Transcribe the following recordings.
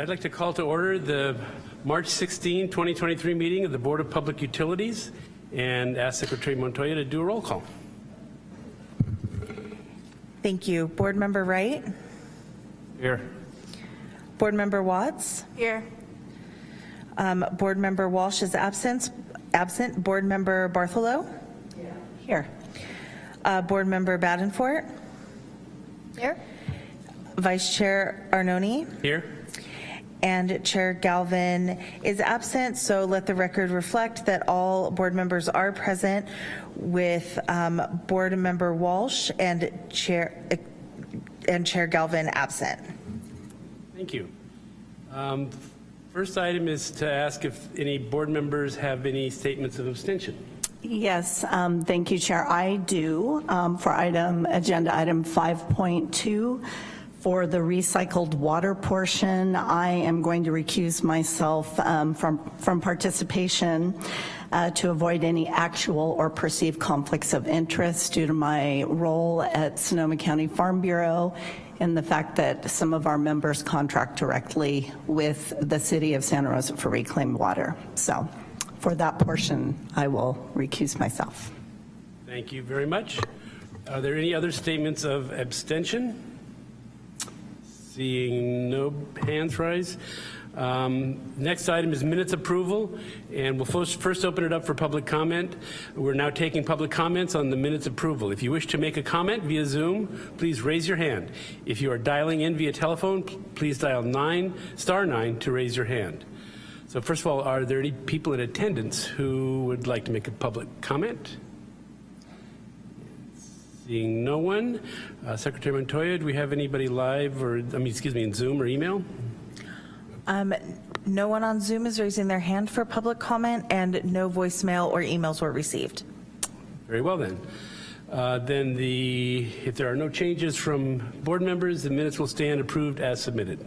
I'd like to call to order the March 16, 2023 meeting of the Board of Public Utilities and ask Secretary Montoya to do a roll call. Thank you. Board Member Wright? Here. Board Member Watts? Here. Um, Board Member Walsh is absent. Absent. Board Member Bartholow? Here. Uh, Board Member Badenfort? Here. Vice Chair Arnone? Here. And Chair Galvin is absent, so let the record reflect that all board members are present with um, Board Member Walsh and Chair and Chair Galvin absent. Thank you. Um, First item is to ask if any board members have any statements of abstention. Yes, um, thank you, Chair. I do um, for item agenda item 5.2. For the recycled water portion, I am going to recuse myself um, from, from participation uh, to avoid any actual or perceived conflicts of interest due to my role at Sonoma County Farm Bureau and the fact that some of our members contract directly with the city of Santa Rosa for reclaimed water. So for that portion, I will recuse myself. Thank you very much. Are there any other statements of abstention? Seeing no hands rise. Um, next item is minutes approval, and we'll first, first open it up for public comment. We're now taking public comments on the minutes approval. If you wish to make a comment via Zoom, please raise your hand. If you are dialing in via telephone, please dial nine, star nine to raise your hand. So first of all, are there any people in attendance who would like to make a public comment? Seeing no one, uh, Secretary Montoya, do we have anybody live or, I mean, excuse me, in Zoom or email? Um, no one on Zoom is raising their hand for public comment and no voicemail or emails were received. Very well then. Uh, then the, if there are no changes from board members, the minutes will stand approved as submitted.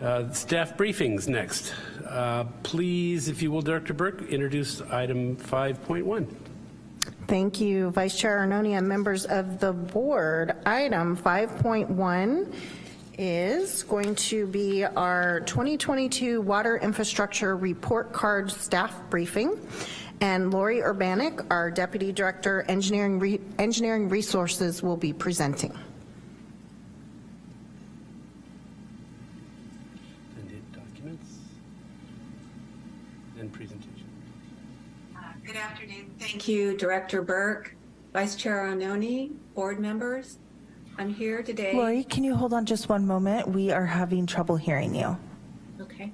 Uh, staff briefings next. Uh, please, if you will, Director Burke, introduce item 5.1. Thank you, Vice Chair Arnone and members of the board. Item 5.1 is going to be our 2022 Water Infrastructure Report Card staff briefing. And Lori Urbanik, our Deputy Director, Engineering, Re Engineering Resources, will be presenting. And documents and presentation. Good afternoon. Thank you, Director Burke, Vice Chair Arnone, board members. I'm here today. Lori, can you hold on just one moment? We are having trouble hearing you. Okay.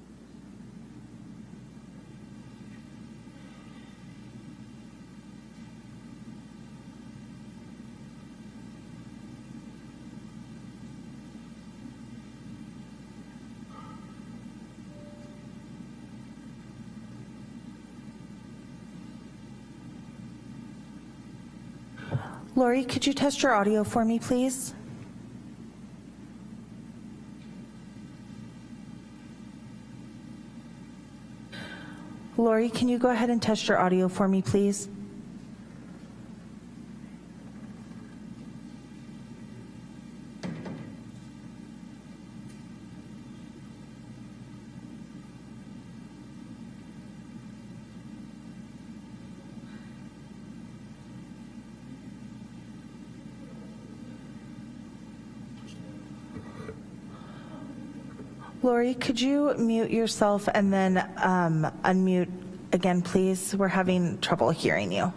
Lori, could you test your audio for me, please? Lori, can you go ahead and test your audio for me, please? Lori, could you mute yourself and then um, unmute again, please? We're having trouble hearing you.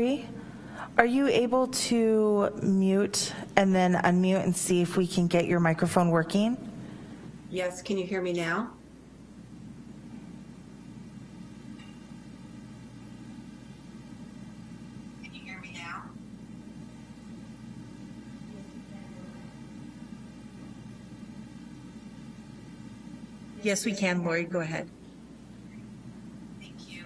Lori, are you able to mute and then unmute and see if we can get your microphone working? Yes, can you hear me now? Can you hear me now? Yes, we can, Lori, go ahead. Thank you.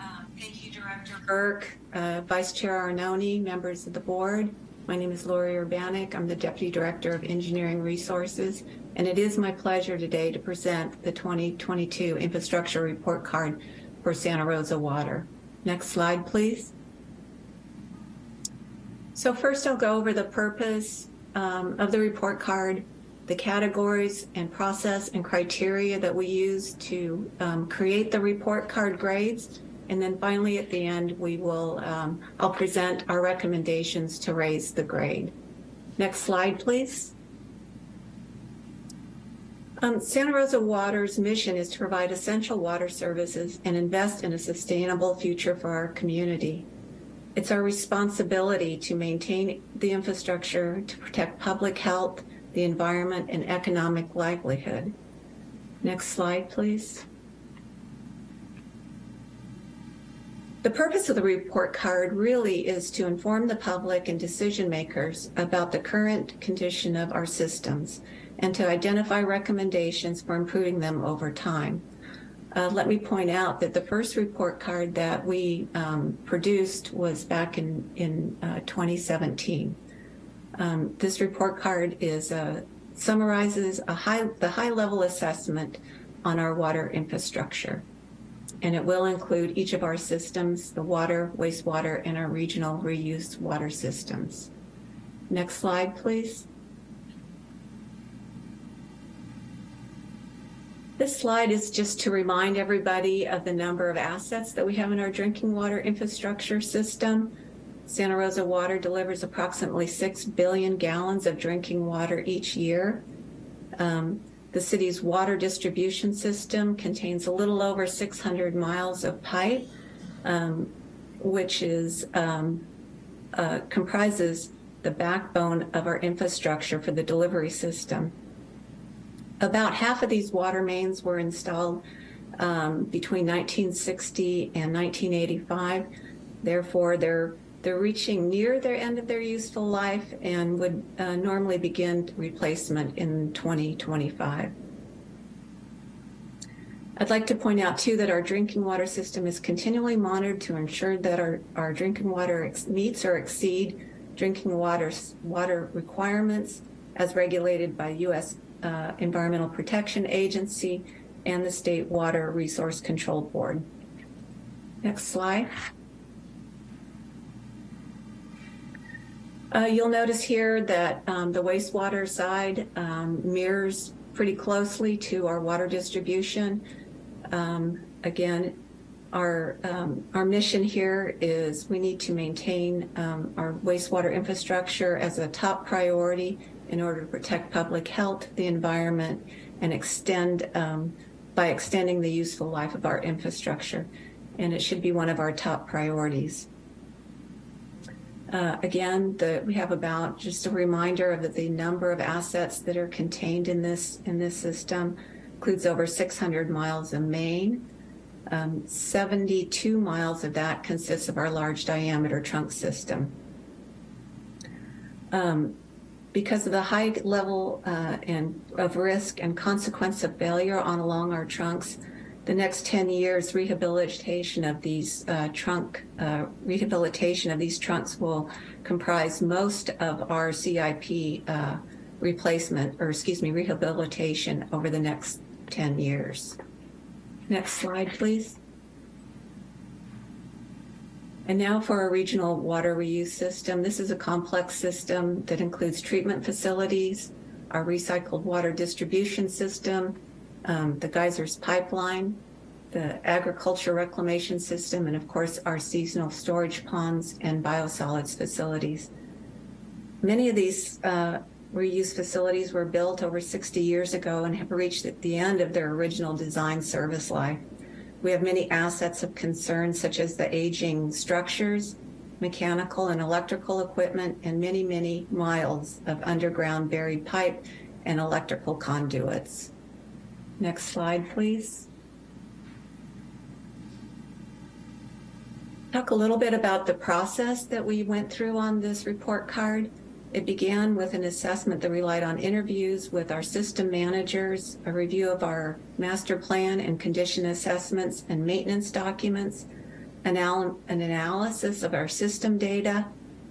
Um, thank you, Director. Burke, uh, Vice Chair Arnone, members of the board. My name is Lori Urbanik. I'm the Deputy Director of Engineering Resources, and it is my pleasure today to present the 2022 Infrastructure Report Card for Santa Rosa Water. Next slide, please. So first I'll go over the purpose um, of the report card, the categories and process and criteria that we use to um, create the report card grades. And then finally at the end, we will, um, I'll present our recommendations to raise the grade. Next slide, please. Um, Santa Rosa Water's mission is to provide essential water services and invest in a sustainable future for our community. It's our responsibility to maintain the infrastructure, to protect public health, the environment, and economic livelihood. Next slide, please. The purpose of the report card really is to inform the public and decision makers about the current condition of our systems and to identify recommendations for improving them over time. Uh, let me point out that the first report card that we um, produced was back in, in uh, 2017. Um, this report card is uh, summarizes a high, the high-level assessment on our water infrastructure. And it will include each of our systems, the water, wastewater, and our regional reuse water systems. Next slide, please. This slide is just to remind everybody of the number of assets that we have in our drinking water infrastructure system. Santa Rosa Water delivers approximately 6 billion gallons of drinking water each year. Um, the city's water distribution system contains a little over 600 miles of pipe, um, which is um, uh, comprises the backbone of our infrastructure for the delivery system. About half of these water mains were installed um, between 1960 and 1985. Therefore, they're they're reaching near their end of their useful life and would uh, normally begin replacement in 2025. I'd like to point out too that our drinking water system is continually monitored to ensure that our, our drinking water meets or exceed drinking water, water requirements as regulated by U.S uh, Environmental Protection Agency and the State Water Resource Control Board. Next slide. Uh, you'll notice here that um, the wastewater side um, mirrors pretty closely to our water distribution. Um, again, our, um, our mission here is we need to maintain um, our wastewater infrastructure as a top priority in order to protect public health, the environment, and extend um, by extending the useful life of our infrastructure. And it should be one of our top priorities. Uh, again, the, we have about just a reminder of the, the number of assets that are contained in this in this system includes over 600 miles of main. Um, 72 miles of that consists of our large diameter trunk system. Um, because of the high level uh, and of risk and consequence of failure on along our trunks, the next 10 years rehabilitation of these uh, trunk uh, rehabilitation of these trunks will comprise most of our CIP uh, replacement or excuse me rehabilitation over the next 10 years. Next slide, please. And now for our regional water reuse system. This is a complex system that includes treatment facilities, our recycled water distribution system, um, the geysers pipeline, the agriculture reclamation system, and of course our seasonal storage ponds and biosolids facilities. Many of these uh, reuse facilities were built over 60 years ago and have reached the end of their original design service life. We have many assets of concern, such as the aging structures, mechanical and electrical equipment, and many, many miles of underground buried pipe and electrical conduits. Next slide, please. Talk a little bit about the process that we went through on this report card. It began with an assessment that relied on interviews with our system managers, a review of our master plan and condition assessments and maintenance documents, anal- an analysis of our system data,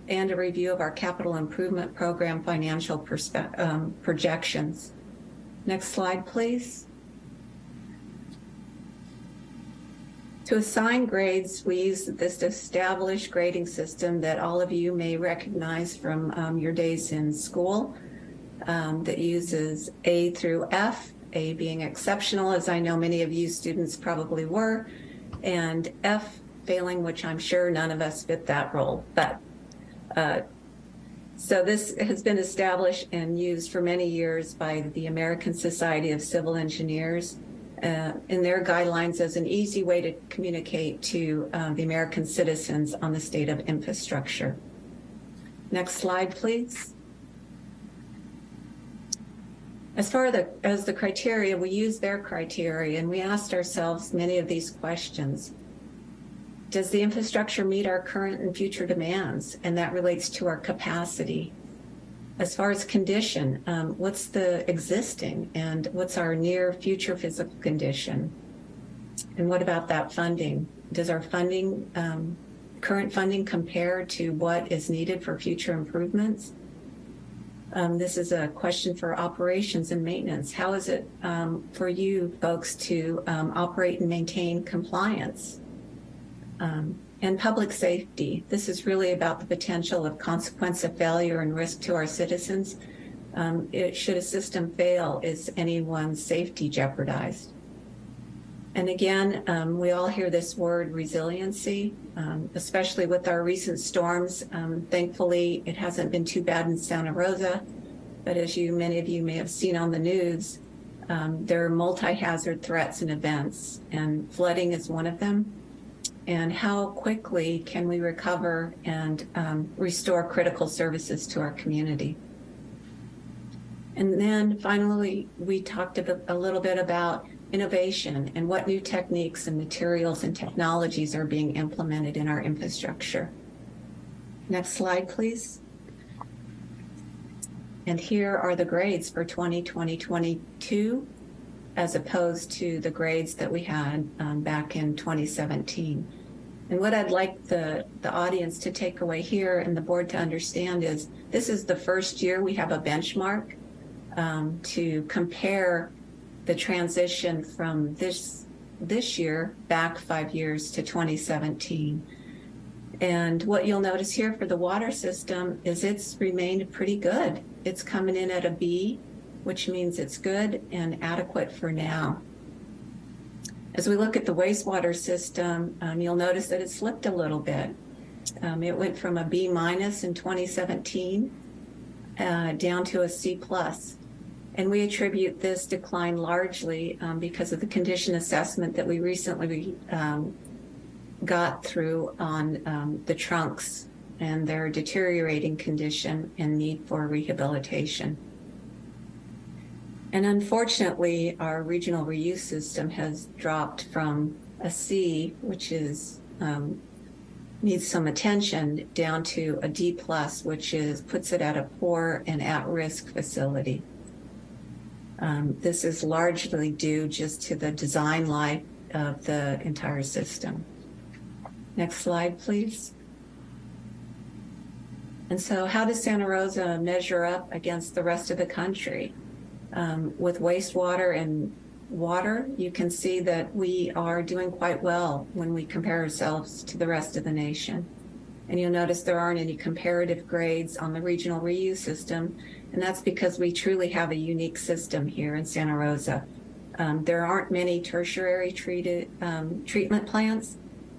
and a review of our capital improvement program financial um, projections. Next slide, please. To assign grades, we use this established grading system that all of you may recognize from um, your days in school um, that uses A through F, A being exceptional, as I know many of you students probably were, and F failing, which I'm sure none of us fit that role. But uh, so this has been established and used for many years by the American Society of Civil Engineers uh, in their guidelines as an easy way to communicate to uh, the American citizens on the state of infrastructure. Next slide, please. As far the, as the criteria, we use their criteria and we asked ourselves many of these questions. Does the infrastructure meet our current and future demands? And that relates to our capacity. As far as condition, um, what's the existing and what's our near future physical condition? And what about that funding? Does our funding, um, current funding compare to what is needed for future improvements? Um, this is a question for operations and maintenance. How is it um, for you folks to um, operate and maintain compliance? And public safety. This is really about the potential of consequence of failure and risk to our citizens. Um, it, should a system fail, is anyone's safety jeopardized? And again, um, we all hear this word resiliency, um, especially with our recent storms. Um, thankfully, it hasn't been too bad in Santa Rosa, but as you, many of you may have seen on the news, um, there are multi-hazard threats and events, and flooding is one of them. And how quickly can we recover and um, restore critical services to our community? And then finally, we talked a, a little bit about innovation and what new techniques and materials and technologies are being implemented in our infrastructure. Next slide, please. And here are the grades for 2020-22 as opposed to the grades that we had um, back in 2017. And what I'd like the, the audience to take away here and the board to understand is this is the first year we have a benchmark um, to compare the transition from this this year back five years to 2017. And what you'll notice here for the water system is it's remained pretty good. It's coming in at a B, which means it's good and adequate for now. As we look at the wastewater system, um, you'll notice that it slipped a little bit. Um, it went from a B minus in 2017 uh, down to a C plus. And we attribute this decline largely um, because of the condition assessment that we recently um, got through on um, the trunks and their deteriorating condition and need for rehabilitation. And unfortunately, our regional reuse system has dropped from a C, which is um, needs some attention, down to a D plus, which is puts it at a poor and at-risk facility. Um, this is largely due just to the design life of the entire system. Next slide, please. And so how does Santa Rosa measure up against the rest of the country? Um, with wastewater and water, you can see that we are doing quite well when we compare ourselves to the rest of the nation. And you'll notice there aren't any comparative grades on the regional reuse system, and that's because we truly have a unique system here in Santa Rosa. Um, there aren't many tertiary treated um, treatment plants,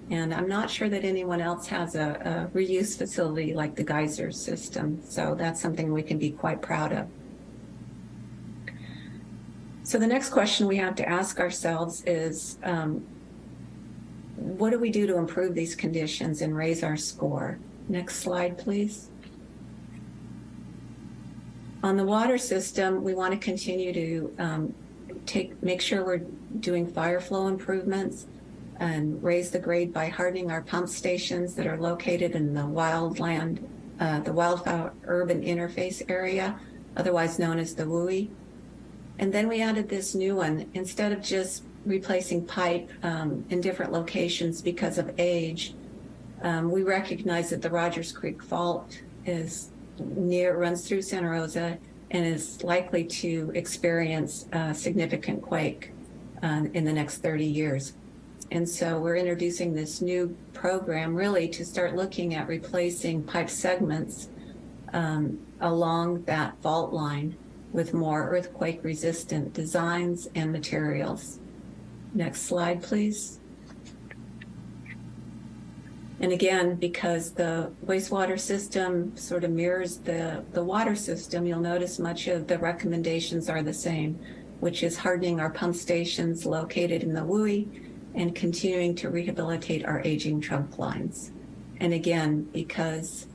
and I'm not sure that anyone else has a, a reuse facility like the Geyser system. So that's something we can be quite proud of. So the next question we have to ask ourselves is, um, what do we do to improve these conditions and raise our score? Next slide, please. On the water system, we want to continue to um, take, make sure we're doing fire flow improvements and raise the grade by hardening our pump stations that are located in the wildland, uh, the wildfire urban interface area, otherwise known as the WUI. And then we added this new one. Instead of just replacing pipe um, in different locations because of age, um, we recognize that the Rodgers Creek Fault is near, runs through Santa Rosa and is likely to experience a significant quake um, in the next 30 years. And so we're introducing this new program really to start looking at replacing pipe segments um, along that fault line with more earthquake resistant designs and materials. Next slide, please. And again, because the wastewater system sort of mirrors the, the water system, you'll notice much of the recommendations are the same, which is hardening our pump stations located in the WUI and continuing to rehabilitate our aging trunk lines. And again, because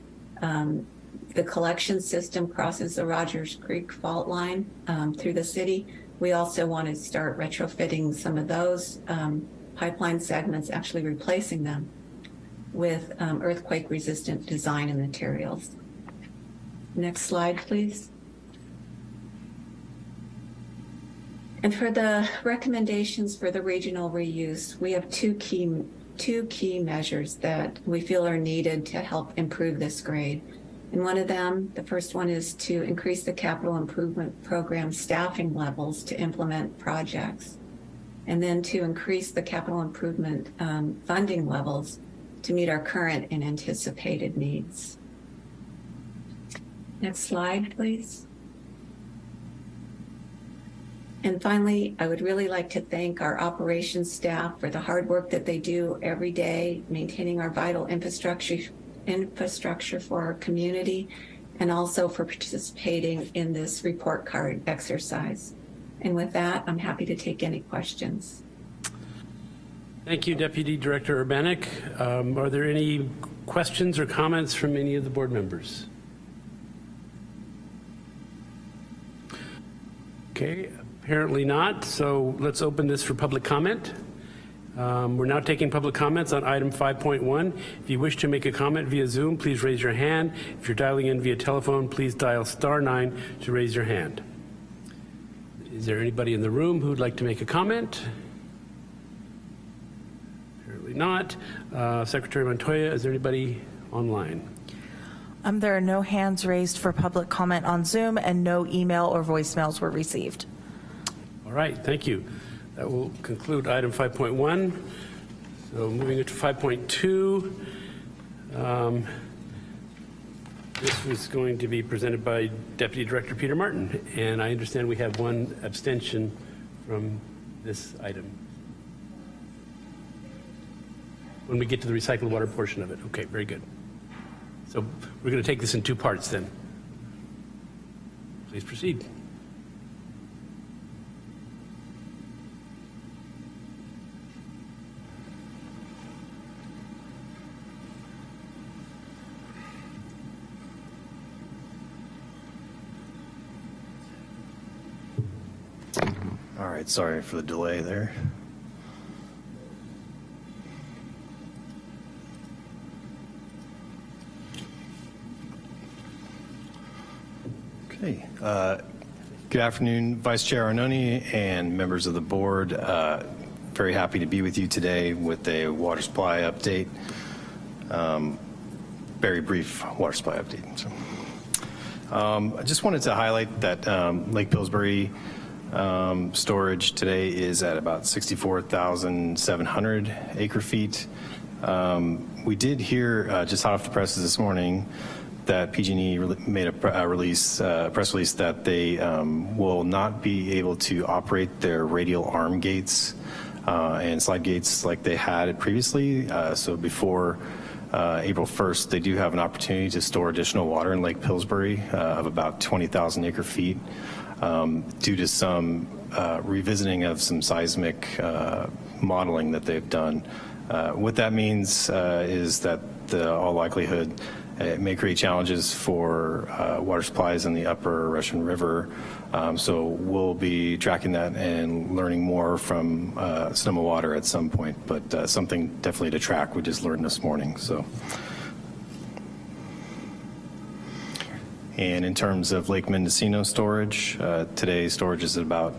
um, the collection system crosses the Rodgers Creek fault line um, through the city, we also want to start retrofitting some of those um, pipeline segments, actually replacing them with um, earthquake resistant design and materials. Next slide, please. And for the recommendations for the regional reuse, we have two key, two key measures that we feel are needed to help improve this grade. And one of them, the first one is to increase the capital improvement program staffing levels to implement projects. And then to increase the capital improvement um, funding levels to meet our current and anticipated needs. Next slide, please. And finally, I would really like to thank our operations staff for the hard work that they do every day, maintaining our vital infrastructure, infrastructure for our community, and also for participating in this report card exercise. And with that, I'm happy to take any questions. Thank you, Deputy Director Urbanik. Um, Are there any questions or comments from any of the board members? Okay, apparently not, so let's open this for public comment. Um, We're now taking public comments on item 5.1. If you wish to make a comment via Zoom, please raise your hand. If you're dialing in via telephone, please dial star nine to raise your hand. Is there anybody in the room who'd like to make a comment? Apparently not. Uh, Secretary Montoya, is there anybody online? Um, There are no hands raised for public comment on Zoom, and no email or voicemails were received. All right, thank you. That will conclude item 5.1. So moving into 5.2. um, This was going to be presented by Deputy Director Peter Martin, and I understand we have one abstention from this item. When we get to the recycled water portion of it. Okay, very good. So we're going to take this in two parts then. Please proceed. All right, sorry for the delay there. Okay. uh, Good afternoon, Vice Chair Arnone and members of the board. Uh, Very happy to be with you today with a water supply update. Um, Very brief water supply update. So, um, I just wanted to highlight that um, Lake Pillsbury um, storage today is at about 64,700 acre feet. Um, we did hear uh, just hot off the presses this morning that PG&E made a pr- uh, release, uh, press release that they um, will not be able to operate their radial arm gates uh, and slide gates like they had previously. Uh, so before uh, April 1st, they do have an opportunity to store additional water in Lake Pillsbury of about 20,000 acre feet um, due to some uh, revisiting of some seismic uh, modeling that they've done. Uh, what that means uh, is that the all likelihood it may create challenges for uh, water supplies in the upper Russian River. Um, so we'll be tracking that and learning more from uh, Sonoma Water at some point, but uh, something definitely to track. We just learned this morning. So. And in terms of Lake Mendocino storage, uh, today storage is at about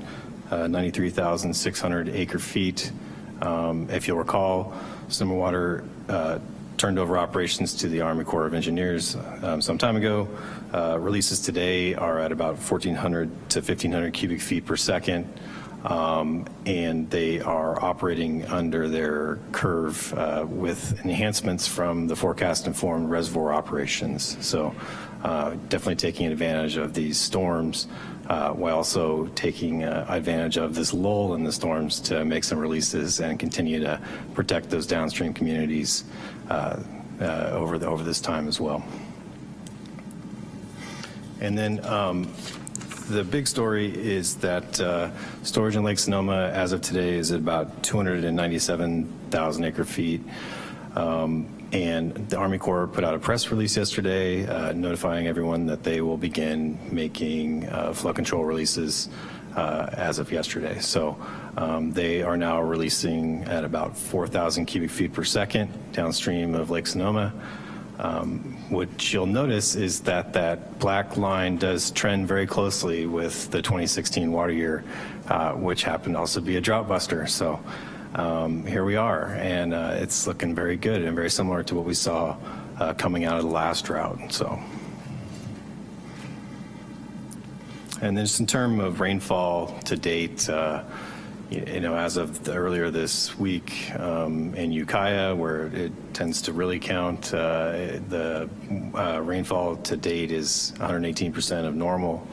uh, 93,600 acre feet. Um, If you'll recall, Sonoma Water uh, turned over operations to the Army Corps of Engineers um, some time ago. Uh, Releases today are at about 1,400 to 1,500 cubic feet per second, um, and they are operating under their curve uh, with enhancements from the forecast-informed reservoir operations. So uh, definitely taking advantage of these storms uh, while also taking uh, advantage of this lull in the storms to make some releases and continue to protect those downstream communities uh, uh, over, the, over this time as well. And then um, the big story is that uh, storage in Lake Sonoma as of today is at about 297,000 acre feet. Um, and the Army Corps put out a press release yesterday uh, notifying everyone that they will begin making uh, flood control releases uh, as of yesterday. So um, they are now releasing at about 4,000 cubic feet per second downstream of Lake Sonoma. Um, what you'll notice is that that black line does trend very closely with the 2016 water year, uh, which happened to also be a drought buster. So um, here we are, and uh, it's looking very good and very similar to what we saw uh, coming out of the last drought. So. And then just in terms of rainfall to date, uh, you know, as of earlier this week um, in Ukiah, where it tends to really count, uh, the uh, rainfall to date is 118% of normal.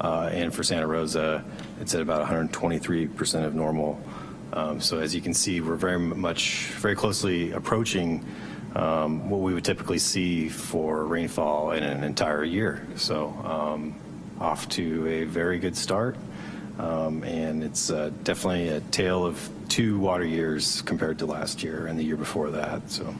Uh, And for Santa Rosa, it's at about 123% of normal. Um, So as you can see, we're very much, very closely approaching um, what we would typically see for rainfall in an entire year. So um, off to a very good start. Um, and it's uh, definitely a tale of two water years compared to last year and the year before that. So,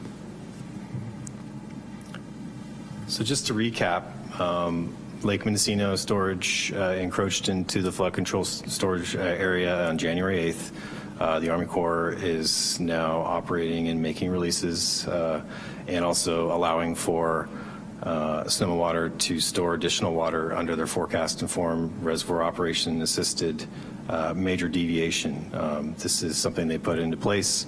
so just to recap, um, Lake Mendocino storage uh, encroached into the flood control storage uh, area on January 8th. Uh, the Army Corps is now operating and making releases uh, and also allowing for uh, Sonoma Water to store additional water under their forecast informed reservoir operation assisted uh, major deviation. Um, This is something they put into place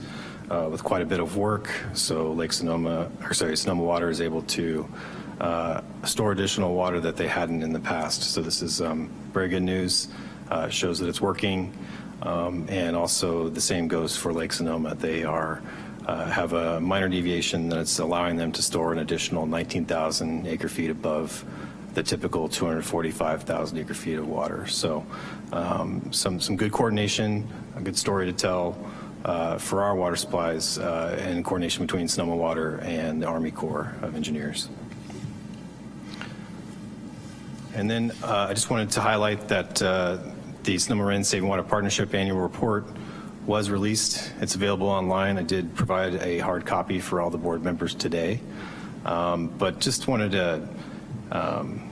uh, with quite a bit of work. So Lake Sonoma, or sorry, Sonoma Water is able to uh, store additional water that they hadn't in the past. So this is um, very good news. Uh, Shows that it's working. Um, And also the same goes for Lake Sonoma. They are uh, have a minor deviation that's allowing them to store an additional 19,000 acre feet above the typical 245,000 acre feet of water. So um, some, some good coordination, a good story to tell uh, for our water supplies uh, and coordination between Sonoma Water and the Army Corps of Engineers. And then uh, I just wanted to highlight that uh, the Sonoma Marin Saving Water Partnership Annual Report was released. It's available online. I did provide a hard copy for all the board members today. Um, But just wanted to, um,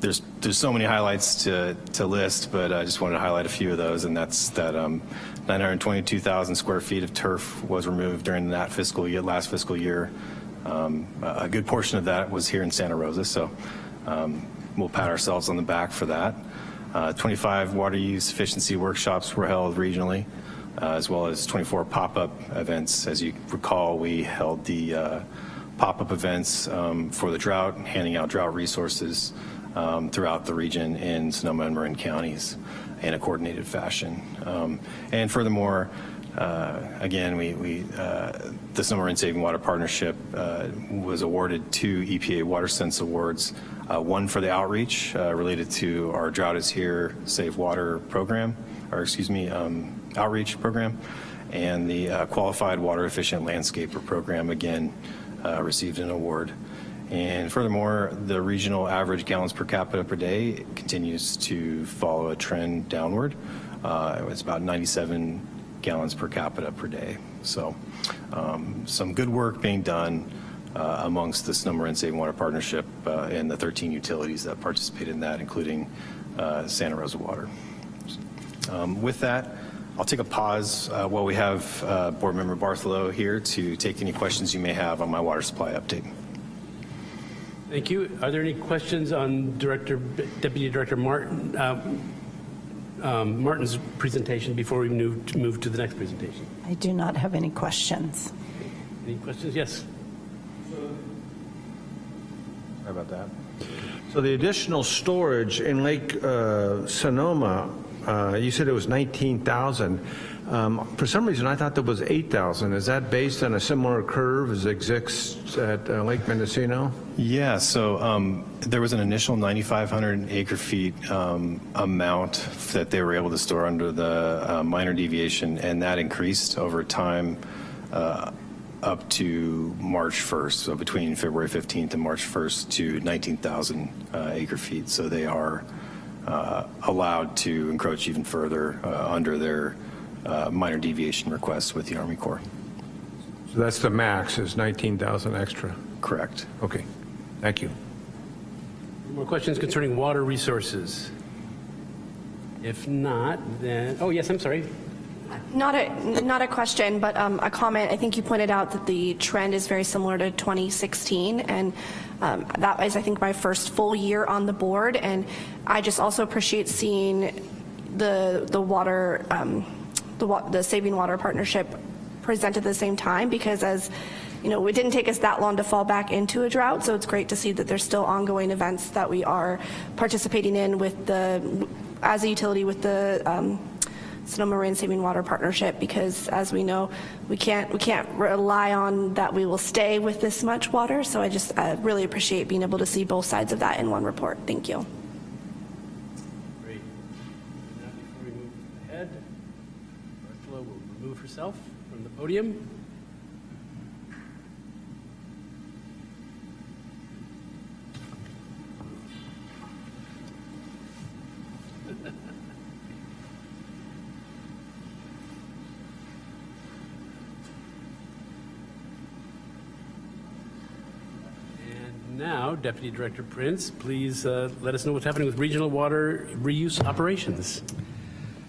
there's, there's so many highlights to, to list, but I just wanted to highlight a few of those, and that's that um, 922,000 square feet of turf was removed during that fiscal year, last fiscal year. Um, A good portion of that was here in Santa Rosa, so um, we'll pat ourselves on the back for that. Uh, 25 water use efficiency workshops were held regionally, uh, as well as 24 pop-up events. As you recall, we held the uh, pop-up events um, for the drought, handing out drought resources um, throughout the region in Sonoma and Marin counties in a coordinated fashion. Um, And furthermore, uh, again, we, we, uh, the Sonoma Marin Saving Water Partnership uh, was awarded two EPA Water Sense Awards, uh, one for the outreach uh, related to our Drought is Here Save Water program, or excuse me, um, outreach program, and the uh, Qualified Water Efficient Landscaper program, again, uh, received an award. And furthermore, the regional average gallons per capita per day continues to follow a trend downward. Uh, It's about 97 gallons per capita per day. So um, some good work being done uh, amongst the Sonoma Marin Saving Water Partnership uh, and the 13 utilities that participate in that, including uh, Santa Rosa Water. Um, With that, I'll take a pause uh, while we have uh, Board Member Bartholow here to take any questions you may have on my water supply update. Thank you. Are there any questions on Director, Deputy Director Martin, uh, um, Martin's presentation before we move move to the next presentation. I do not have any questions. Any questions? Yes. Sorry about that. So the additional storage in Lake uh, Sonoma, uh, you said it was 19,000. Um, For some reason, I thought there was 8,000. Is that based on a similar curve as exists at uh, Lake Mendocino? Yeah, so um, there was an initial 9,500 acre feet um, amount that they were able to store under the uh, minor deviation, and that increased over time uh, up to March 1st, so between February 15th and March 1st to 19,000 uh, acre feet. So they are uh, allowed to encroach even further uh, under their uh, minor deviation requests with the Army Corps. So that's the max, is 19,000 extra. Correct. Okay, thank you. More questions concerning water resources? If not, then, oh, yes, I'm sorry. Not a, not a question, but um, a comment. I think you pointed out that the trend is very similar to 2016, and um, that was, I think, my first full year on the board. And I just also appreciate seeing the the water, um, the the Saving Water Partnership present at the same time, because as you know, it didn't take us that long to fall back into a drought, so it's great to see that there's still ongoing events that we are participating in with the, as a utility with the um, Sonoma Marin Saving Water Partnership because as we know, we can't, we can't rely on that we will stay with this much water. So I just uh, really appreciate being able to see both sides of that in one report. Thank you. Great. Now, before we move ahead, Ursula will remove herself from the podium. Now, Deputy Director Prince, please uh, let us know what's happening with regional water reuse operations.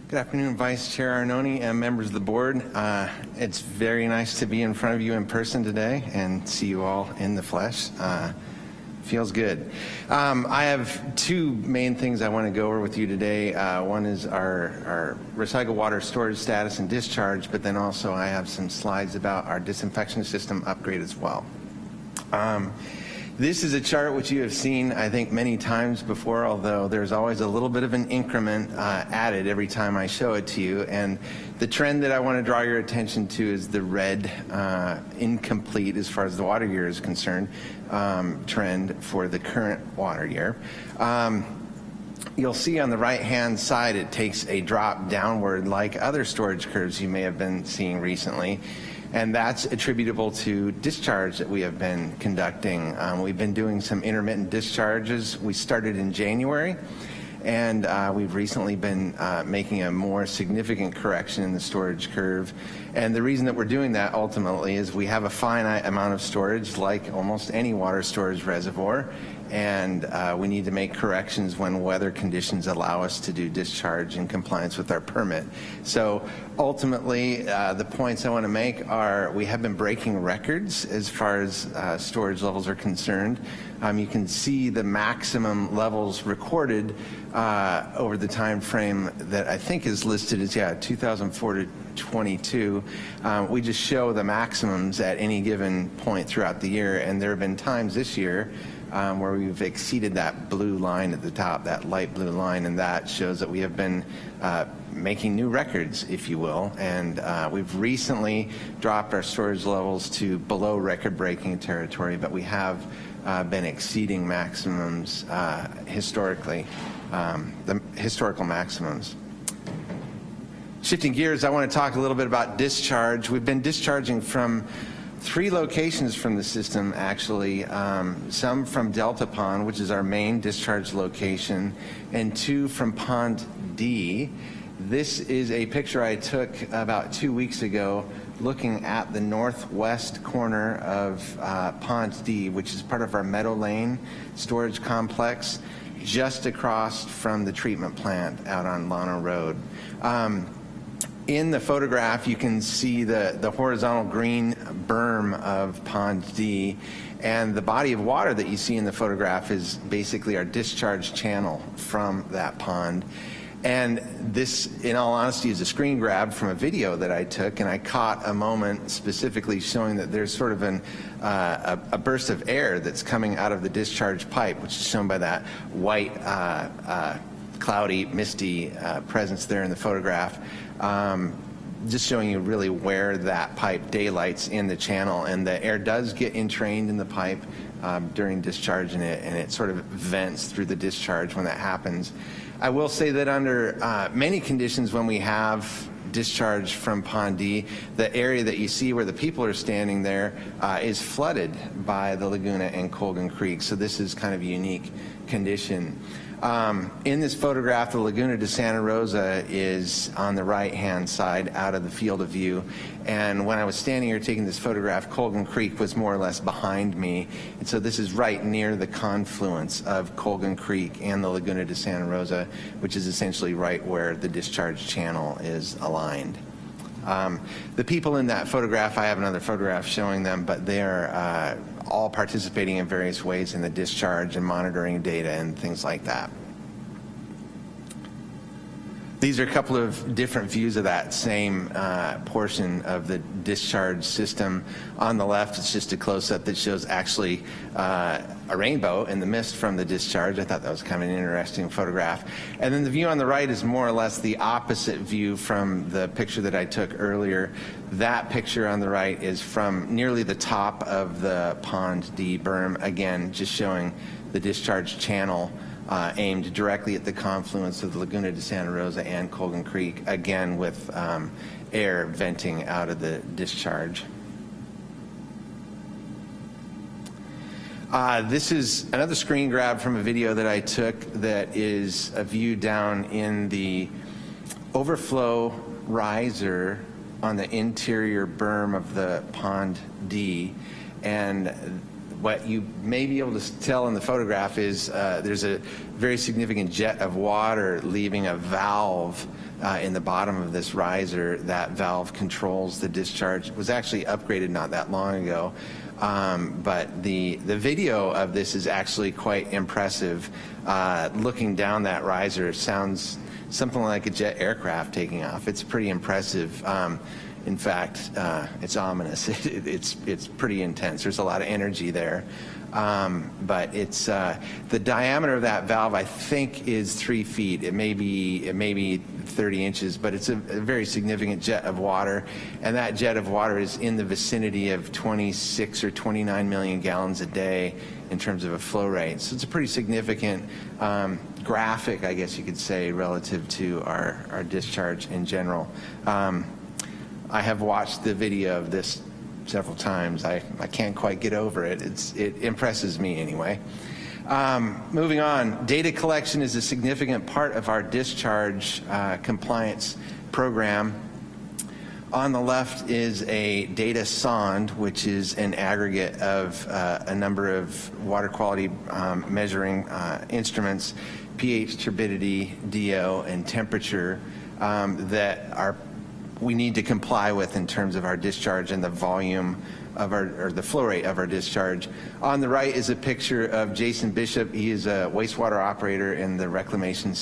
Good afternoon, Vice Chair Arnone and members of the board. Uh, It's very nice to be in front of you in person today and see you all in the flesh. Uh, Feels good. Um, I have two main things I want to go over with you today. Uh, One is our our recycled water storage status and discharge, but then also I have some slides about our disinfection system upgrade as well. Um, This is a chart which you have seen, I think, many times before, although there's always a little bit of an increment uh, added every time I show it to you. And the trend that I want to draw your attention to is the red, uh, incomplete as far as the water year is concerned, um, trend for the current water year. Um, You'll see on the right-hand side, it takes a drop downward like other storage curves you may have been seeing recently. And that's attributable to discharge that we have been conducting. Um, we've been doing some intermittent discharges. We started in January. And uh, we've recently been uh, making a more significant correction in the storage curve. And the reason that we're doing that ultimately is we have a finite amount of storage, like almost any water storage reservoir, and uh, we need to make corrections when weather conditions allow us to do discharge in compliance with our permit. So ultimately, uh, the points I want to make are we have been breaking records as far as uh, storage levels are concerned. Um, you can see the maximum levels recorded uh, over the time frame that I think is listed as yeah 2004 to 22. Um, we just show the maximums at any given point throughout the year, and there have been times this year um, where we've exceeded that blue line at the top, that light blue line, and that shows that we have been uh, making new records, if you will. And uh, we've recently dropped our storage levels to below record-breaking territory, but we have uh, been exceeding maximums uh, historically, um, the historical maximums. Shifting gears, I want to talk a little bit about discharge. We've been discharging from three locations from the system, actually. Um, some from Delta Pond, which is our main discharge location, and two from Pond D. This is a picture I took about two weeks ago looking at the northwest corner of uh, Pond D, which is part of our Meadow Lane storage complex, just across from the treatment plant out on Llano Road. Um, in the photograph, you can see the, the horizontal green berm of Pond D, and the body of water that you see in the photograph is basically our discharge channel from that pond. And this, in all honesty, is a screen grab from a video that I took, and I caught a moment specifically showing that there's sort of an, uh, a, a, burst of air that's coming out of the discharge pipe, which is shown by that white, uh, uh, cloudy, misty uh, presence there in the photograph. Um, just showing you really where that pipe daylights in the channel, and the air does get entrained in the pipe um, during discharge, and it, and it sort of vents through the discharge when that happens. I will say that under uh, many conditions when we have discharge from Pond D, the area that you see where the people are standing there uh, is flooded by the Laguna and Colgan Creek. So this is kind of unique condition. Um, in this photograph, the Laguna de Santa Rosa is on the right-hand side out of the field of view. And when I was standing here taking this photograph, Colgan Creek was more or less behind me. And so this is right near the confluence of Colgan Creek and the Laguna de Santa Rosa, which is essentially right where the discharge channel is aligned. Um, the people in that photograph, I have another photograph showing them, but they're uh, all participating in various ways in the discharge and monitoring data and things like that. These are a couple of different views of that same uh, portion of the discharge system. On the left, it's just a close-up that shows actually uh, a rainbow in the mist from the discharge. I thought that was kind of an interesting photograph. And then the view on the right is more or less the opposite view from the picture that I took earlier. That picture on the right is from nearly the top of the Pond D berm, again, just showing the discharge channel uh, aimed directly at the confluence of the Laguna de Santa Rosa and Colgan Creek, again with um, air venting out of the discharge. Uh, this is another screen grab from a video that I took that is a view down in the overflow riser on the interior berm of the Pond D. And what you may be able to tell in the photograph is uh, there's a very significant jet of water leaving a valve uh, in the bottom of this riser. That valve controls the discharge. It was actually upgraded not that long ago. Um, but the, the video of this is actually quite impressive. Uh, looking down that riser sounds something like a jet aircraft taking off. It's pretty impressive. Um, in fact, uh, it's ominous. It, it's, it's pretty intense. There's a lot of energy there. Um, but it's uh, the diameter of that valve, I think, is three feet. It may be, it may be 30 inches, but it's a, a, very significant jet of water. And that jet of water is in the vicinity of 26 or 29 million gallons a day in terms of a flow rate. So it's a pretty significant um, graphic, I guess you could say, relative to our, our discharge in general. Um, I have watched the video of this several times. I, I can't quite get over it. It's, it impresses me anyway. Um, moving on, data collection is a significant part of our discharge uh, compliance program. On the left is a data sonde, which is an aggregate of uh, a number of water quality um, measuring uh, instruments, pH, turbidity, DO, and temperature um, that are we need to comply with in terms of our discharge and the volume of our, or the flow rate of our discharge. On the right is a picture of Jason Bishop. He is a wastewater operator in the reclamation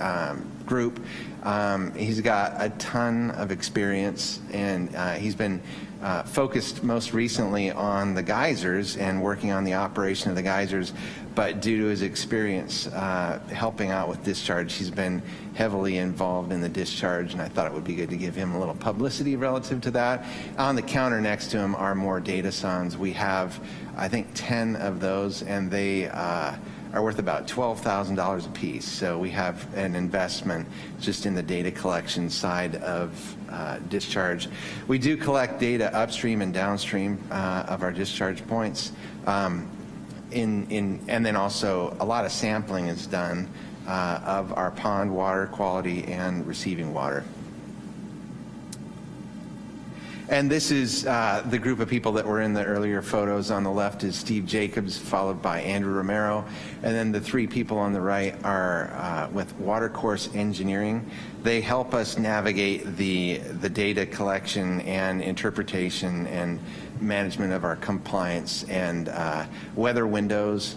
um, group. Um, he's got a ton of experience and uh, he's been uh, focused most recently on the geysers and working on the operation of the geysers but due to his experience uh, helping out with discharge, he's been heavily involved in the discharge, and I thought it would be good to give him a little publicity relative to that. On the counter next to him are more data sondes. We have, I think, 10 of those, and they uh, are worth about $12,000 a piece. So we have an investment just in the data collection side of uh, discharge. We do collect data upstream and downstream uh, of our discharge points. Um, in, in, and then also a lot of sampling is done uh, of our pond water quality and receiving water. And this is uh, the group of people that were in the earlier photos. On the left is Steve Jacobs, followed by Andrew Romero. And then the three people on the right are uh, with Watercourse Engineering. They help us navigate the, the data collection and interpretation and management of our compliance and uh, weather windows,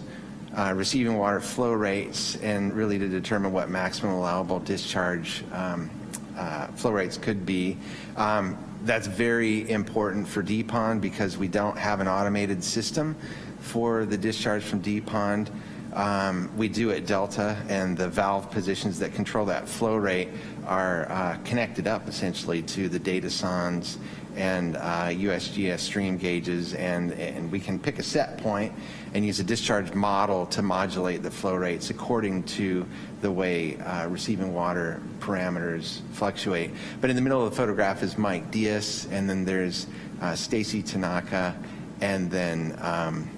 uh, receiving water flow rates and really to determine what maximum allowable discharge um, uh, flow rates could be. Um, that's very important for D Pond because we don't have an automated system for the discharge from D Pond. Um, we do at Delta, and the valve positions that control that flow rate are uh, connected up essentially to the data sondes and uh, USGS stream gauges, and, and we can pick a set point and use a discharge model to modulate the flow rates according to the way uh, receiving water parameters fluctuate. But in the middle of the photograph is Mike Diaz, and then there's uh, Stacy Tanaka, and then um,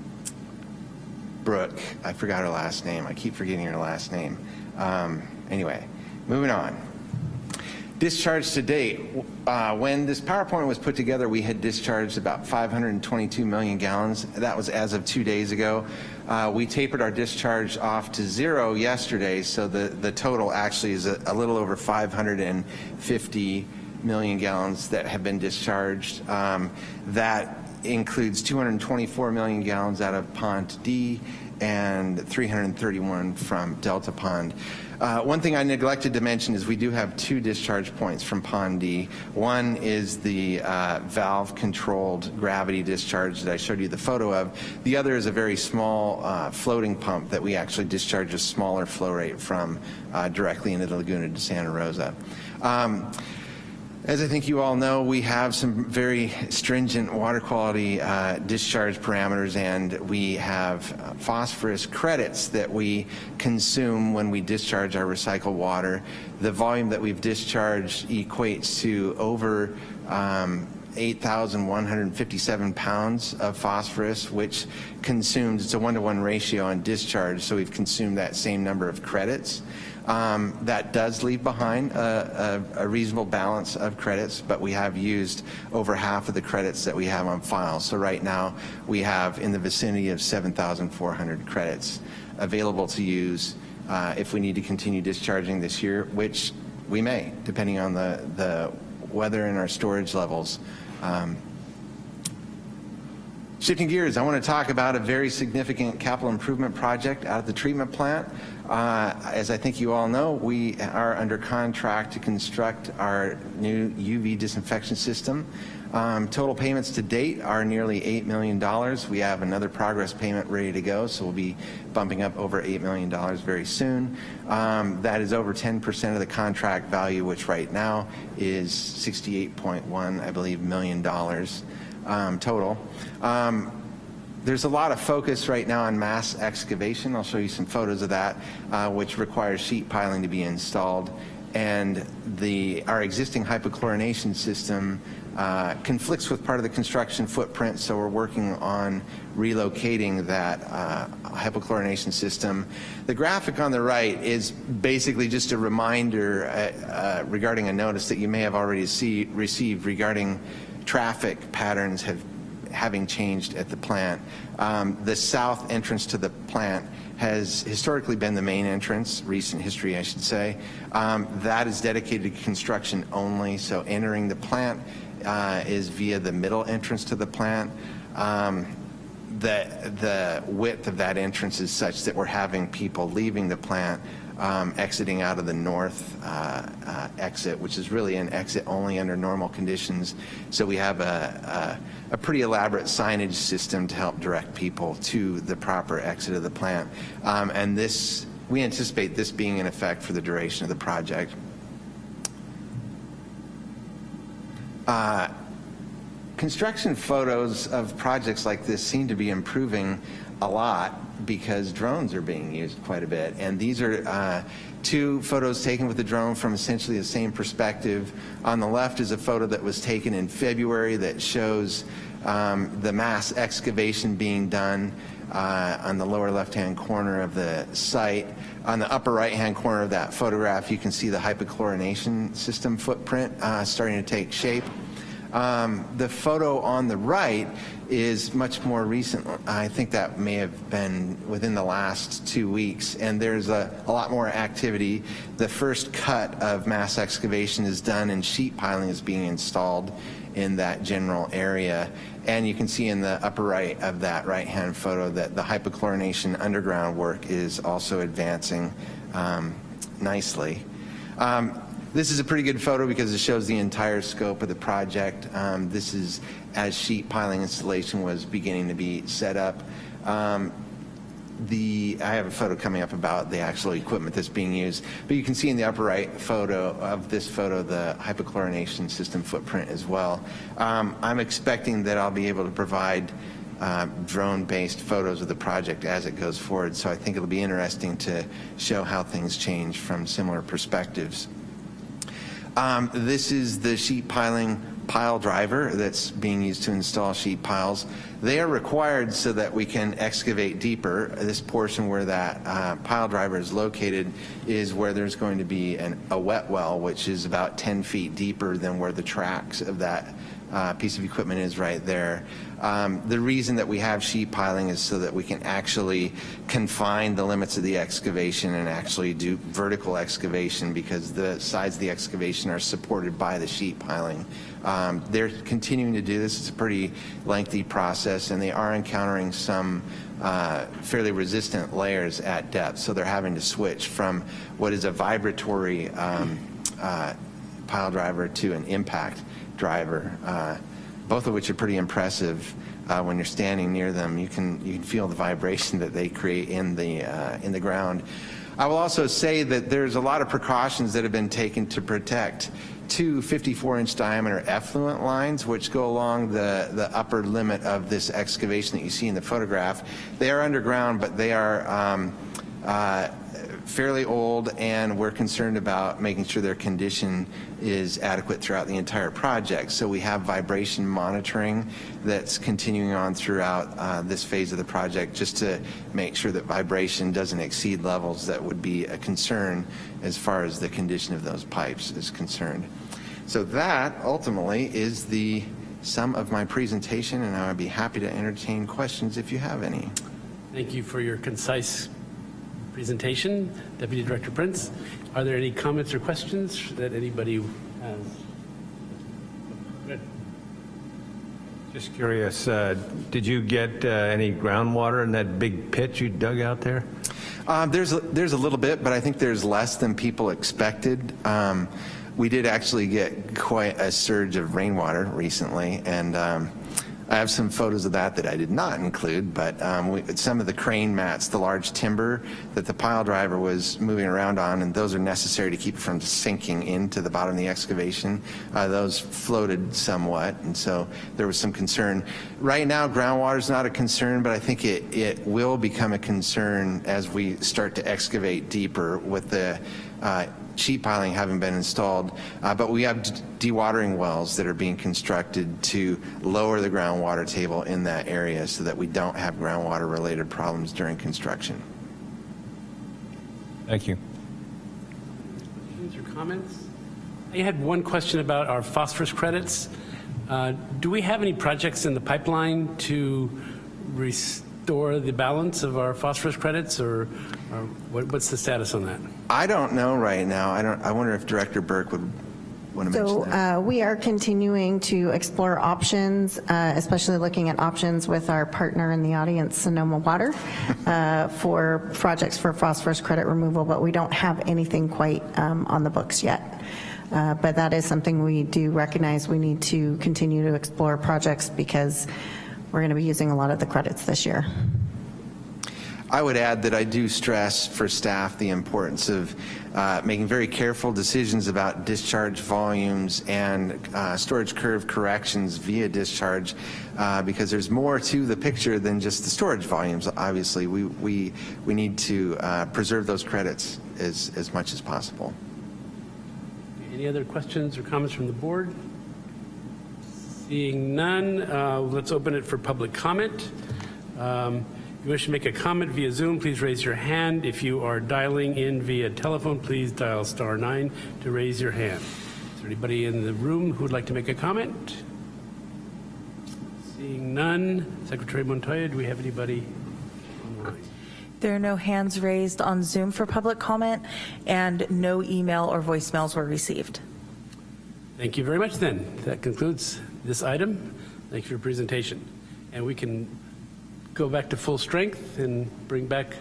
Brooke, I forgot her last name. I keep forgetting her last name. Um, anyway, moving on. Discharge to date. Uh, when this PowerPoint was put together, we had discharged about 522 million gallons. That was as of two days ago. Uh, we tapered our discharge off to zero yesterday, so the, the total actually is a, a little over 550 million gallons that have been discharged. Um, that includes 224 million gallons out of Pond D and 331 from Delta Pond. Uh, one thing I neglected to mention is we do have two discharge points from Pond D. One is the uh, valve-controlled gravity discharge that I showed you the photo of. The other is a very small uh, floating pump that we actually discharge a smaller flow rate from uh, directly into the Laguna de Santa Rosa. Um, as I think you all know, we have some very stringent water quality uh, discharge parameters, and we have uh, phosphorus credits that we consume when we discharge our recycled water. The volume that we've discharged equates to over um, 8,157 pounds of phosphorus, which consumes, it's a one-to-one ratio on discharge, so we've consumed that same number of credits. Um, that does leave behind a, a, a, reasonable balance of credits, but we have used over half of the credits that we have on file. So right now we have in the vicinity of 7,400 credits available to use uh, if we need to continue discharging this year, which we may, depending on the, the weather and our storage levels. Um, Shifting gears, I want to talk about a very significant capital improvement project out of the treatment plant. Uh, as I think you all know, we are under contract to construct our new UV disinfection system. Um, total payments to date are nearly $8 million. We have another progress payment ready to go, so we'll be bumping up over $8 million very soon. Um, that is over 10% of the contract value, which right now is 68.1, I believe, million dollars um, total. Um, there's a lot of focus right now on mass excavation. I'll show you some photos of that, uh, which requires sheet piling to be installed. And the, our existing hypochlorination system uh, conflicts with part of the construction footprint, so we're working on relocating that uh, hypochlorination system. The graphic on the right is basically just a reminder uh, uh regarding a notice that you may have already see, received regarding traffic patterns have having changed at the plant. Um, the south entrance to the plant has historically been the main entrance, recent history I should say. Um, that is dedicated to construction only, so entering the plant uh, is via the middle entrance to the plant. Um, the, the width of that entrance is such that we're having people leaving the plant um, exiting out of the north uh, uh, exit, which is really an exit only under normal conditions. So we have a, a, a, pretty elaborate signage system to help direct people to the proper exit of the plant. Um, and this, we anticipate this being in effect for the duration of the project. Uh, construction photos of projects like this seem to be improving a lot because drones are being used quite a bit. And these are uh, two photos taken with the drone from essentially the same perspective. On the left is a photo that was taken in February that shows um, the mass excavation being done uh, on the lower left-hand corner of the site. On the upper right-hand corner of that photograph, you can see the hypochlorination system footprint uh, starting to take shape. Um, the photo on the right is much more recent. I think that may have been within the last two weeks, and there's a, a, lot more activity. The first cut of mass excavation is done and sheet piling is being installed, in that general area. And you can see in the upper right of that right-hand photo that the hypochlorination underground work is also advancing um, nicely. Um, this is a pretty good photo because it shows the entire scope of the project. Um, this is as sheet piling installation was beginning to be set up. Um, the I have a photo coming up about the actual equipment that's being used, but you can see in the upper right photo of this photo the hypochlorination system footprint as well. Um, I'm expecting that I'll be able to provide uh, drone-based photos of the project as it goes forward, so I think it'll be interesting to show how things change from similar perspectives. Um, this is the sheet piling pile driver that's being used to install sheet piles. They are required so that we can excavate deeper. This portion where that uh, pile driver is located is where there's going to be an, a wet well, which is about 10 feet deeper than where the tracks of that uh, piece of equipment is right there. Um, the reason that we have sheet piling is so that we can actually confine the limits of the excavation and actually do vertical excavation because the sides of the excavation are supported by the sheet piling. Um, they're continuing to do this. It's a pretty lengthy process, and they are encountering some uh, fairly resistant layers at depth. So they're having to switch from what is a vibratory um, uh, pile driver to an impact driver, uh, both of which are pretty impressive. Uh, when you're standing near them, you can you can feel the vibration that they create in the uh, in the ground. I will also say that there's a lot of precautions that have been taken to protect two 54-inch diameter effluent lines, which go along the, the upper limit of this excavation that you see in the photograph. They are underground, but they are um, uh, fairly old, and we're concerned about making sure their condition is adequate throughout the entire project. So we have vibration monitoring that's continuing on throughout uh, this phase of the project just to make sure that vibration doesn't exceed levels that would be a concern as far as the condition of those pipes is concerned. So that ultimately is the sum of my presentation, and I would be happy to entertain questions if you have any. Thank you for your concise presentation, Deputy Director Prince. Are there any comments or questions that anybody has? Good. Just curious, uh, did you get uh, any groundwater in that big pit you dug out there? Um, there's, a, there's a little bit, but I think there's less than people expected. Um, we did actually get quite a surge of rainwater recently, and um, I have some photos of that that I did not include, but um, we, some of the crane mats, the large timber that the pile driver was moving around on, and those are necessary to keep it from sinking into the bottom of the excavation, uh, those floated somewhat, and so there was some concern. Right now, groundwater is not a concern, but I think it, it will become a concern as we start to excavate deeper with the uh, sheet piling haven't been installed, uh, but we have dewatering wells that are being constructed to lower the groundwater table in that area so that we don't have groundwater related problems during construction. Thank you. Questions or comments? I had one question about our phosphorus credits. Uh, do we have any projects in the pipeline to restore the balance of our phosphorus credits, or, or what, what's the status on that? I don't know right now. I don't. I wonder if Director Burke would want to So mention that. uh, we are continuing to explore options, uh, especially looking at options with our partner in the audience, Sonoma Water, uh, for projects for phosphorus credit removal, but we don't have anything quite um, on the books yet. Uh, But that is something we do recognize we need to continue to explore projects because we're going to be using a lot of the credits this year. I would add that I do stress for staff the importance of uh, making very careful decisions about discharge volumes and uh, storage curve corrections via discharge uh, because there's more to the picture than just the storage volumes. Obviously, we, we, we need to uh, preserve those credits as, as much as possible. Any other questions or comments from the board? Seeing none, uh, let's open it for public comment. Um, If you wish to make a comment via Zoom, please raise your hand. If you are dialing in via telephone, please dial star nine to raise your hand. Is there anybody in the room who would like to make a comment? Seeing none, Secretary Montoya, do we have anybody online? There are no hands raised on Zoom for public comment, and no email or voicemails were received. Thank you very much then. That concludes this item. Thank you for your presentation. And we can go back to full strength and bring back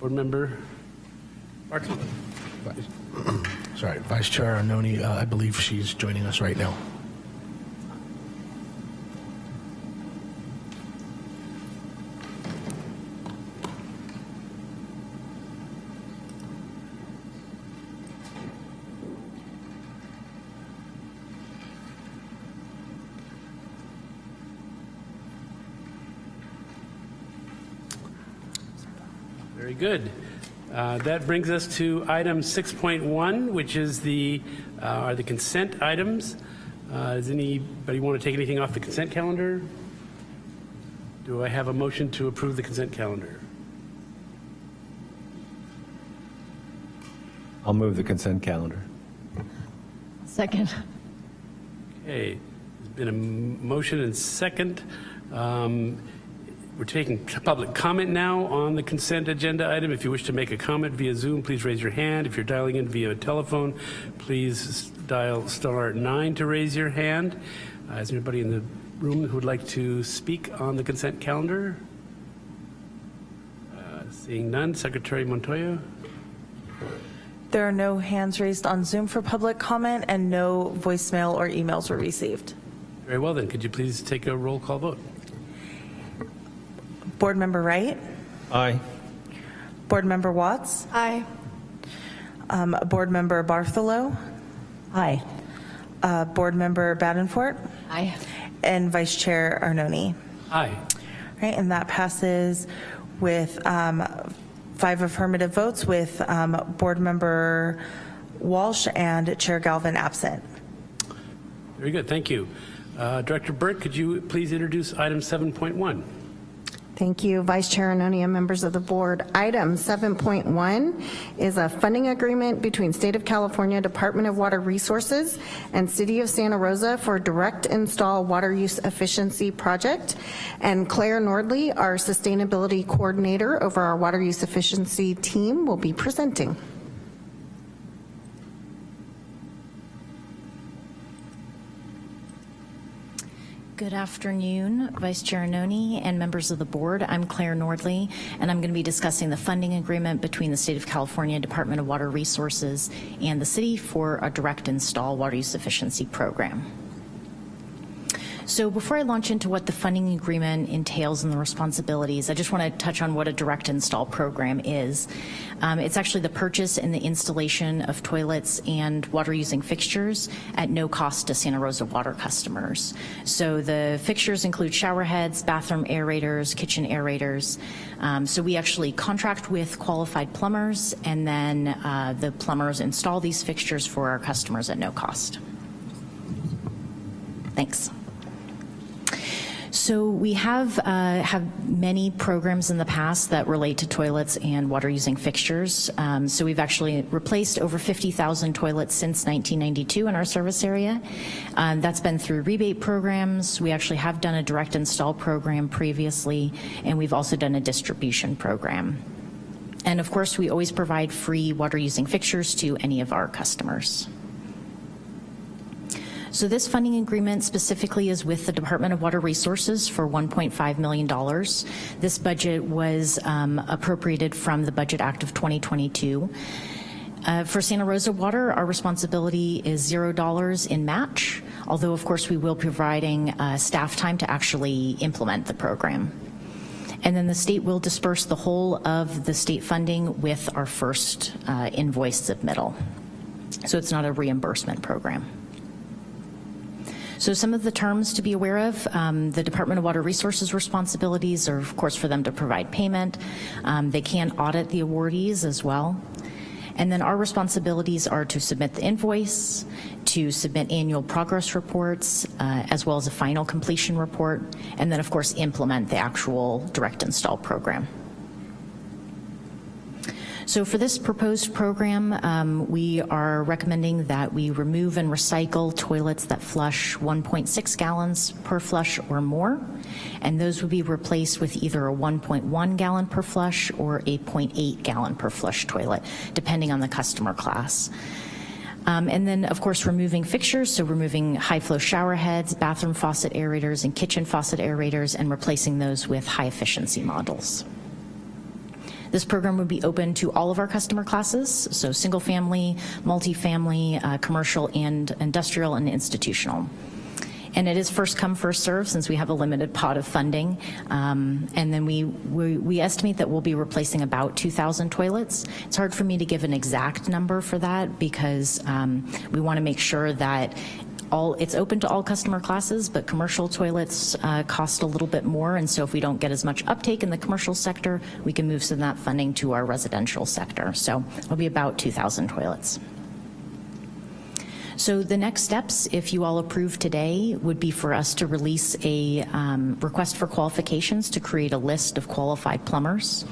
Board Member Barton. Sorry, Vice Chair Arnone, uh, I believe she's joining us right now. Very good. Uh, That brings us to item 6.1, which is the, uh, are the consent items. Uh, Does anybody want to take anything off the consent calendar? Do I have a motion to approve the consent calendar? I'll move the consent calendar. Second. Okay, there's been a motion and second. Um, We're taking public comment now on the consent agenda item. If you wish to make a comment via Zoom, please raise your hand. If you're dialing in via telephone, please dial star nine to raise your hand. Uh, Is there anybody in the room who would like to speak on the consent calendar? Uh, Seeing none, Secretary Montoya? There are no hands raised on Zoom for public comment, and no voicemail or emails were received. Very well then, could you please take a roll call vote? Board Member Wright? Aye. Board Member Watts? Aye. Um, Board Member Bartholow? Aye. Uh, Board Member Badenfort? Aye. And Vice Chair Arnone. Aye. Right, and that passes with um, five affirmative votes with um, Board Member Walsh and Chair Galvin absent. Very good, thank you. Uh, Director Burke, could you please introduce item 7.1? Thank you, Vice Chair Arnone and members of the board. Item 7.1 is a funding agreement between State of California Department of Water Resources and City of Santa Rosa for direct install water use efficiency project. And Claire Nordley, our sustainability coordinator over our water use efficiency team, will be presenting. Good afternoon, Vice Chair Arnone and members of the board. I'm Claire Nordley, and I'm going to be discussing the funding agreement between the State of California Department of Water Resources and the city for a direct install water use efficiency program. So before I launch into what the funding agreement entails and the responsibilities, I just want to touch on what a direct install program is. Um, it's actually the purchase and the installation of toilets and water using fixtures at no cost to Santa Rosa water customers. So the fixtures include shower heads, bathroom aerators, kitchen aerators. Um, so we actually contract with qualified plumbers and then uh, the plumbers install these fixtures for our customers at no cost. Thanks. So we have uh, have many programs in the past that relate to toilets and water using fixtures. Um, so we've actually replaced over 50,000 toilets since 1992 in our service area. Um, that's been through rebate programs. We actually have done a direct install program previously, and we've also done a distribution program. And of course, we always provide free water using fixtures to any of our customers. So this funding agreement specifically is with the Department of Water Resources for $1.5 million. This budget was um, appropriated from the Budget Act of 2022. Uh, for Santa Rosa Water, our responsibility is $0 in match, although of course we will be providing uh, staff time to actually implement the program. And then the state will disperse the whole of the state funding with our first uh, invoice submittal. So it's not a reimbursement program. So some of the terms to be aware of, um, the Department of Water Resources responsibilities are of course for them to provide payment. Um, they can audit the awardees as well. And then our responsibilities are to submit the invoice, to submit annual progress reports, uh, as well as a final completion report, and then of course implement the actual direct install program. So for this proposed program, um, we are recommending that we remove and recycle toilets that flush 1.6 gallons per flush or more, and those would be replaced with either a 1.1 gallon per flush or a 0.8 gallon per flush toilet, depending on the customer class. Um, And then, of course, removing fixtures, so removing high-flow shower heads, bathroom faucet aerators, and kitchen faucet aerators, and replacing those with high-efficiency models. This program would be open to all of our customer classes, so single-family, multifamily, uh, commercial, and industrial and institutional. And it is first come, first serve since we have a limited pot of funding. Um, and then we, we, we estimate that we'll be replacing about 2,000 toilets. It's hard for me to give an exact number for that because um, we want to make sure that all, it's open to all customer classes, but commercial toilets uh, cost a little bit more. And so if we don't get as much uptake in the commercial sector, we can move some of that funding to our residential sector. So it'll be about 2,000 toilets. So the next steps, if you all approve today, would be for us to release a um, request for qualifications to create a list of qualified plumbers.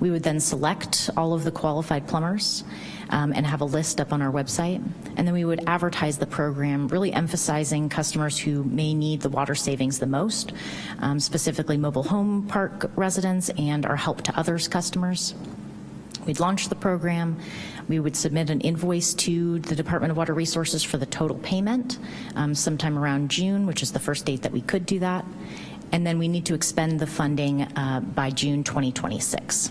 We would then select all of the qualified plumbers um, and have a list up on our website. And then we would advertise the program, really emphasizing customers who may need the water savings the most, um, specifically mobile home park residents and our Help to Others customers. We'd launch the program. We would submit an invoice to the Department of Water Resources for the total payment um, sometime around June, which is the first date that we could do that. And then we need to expend the funding uh, by June 2026.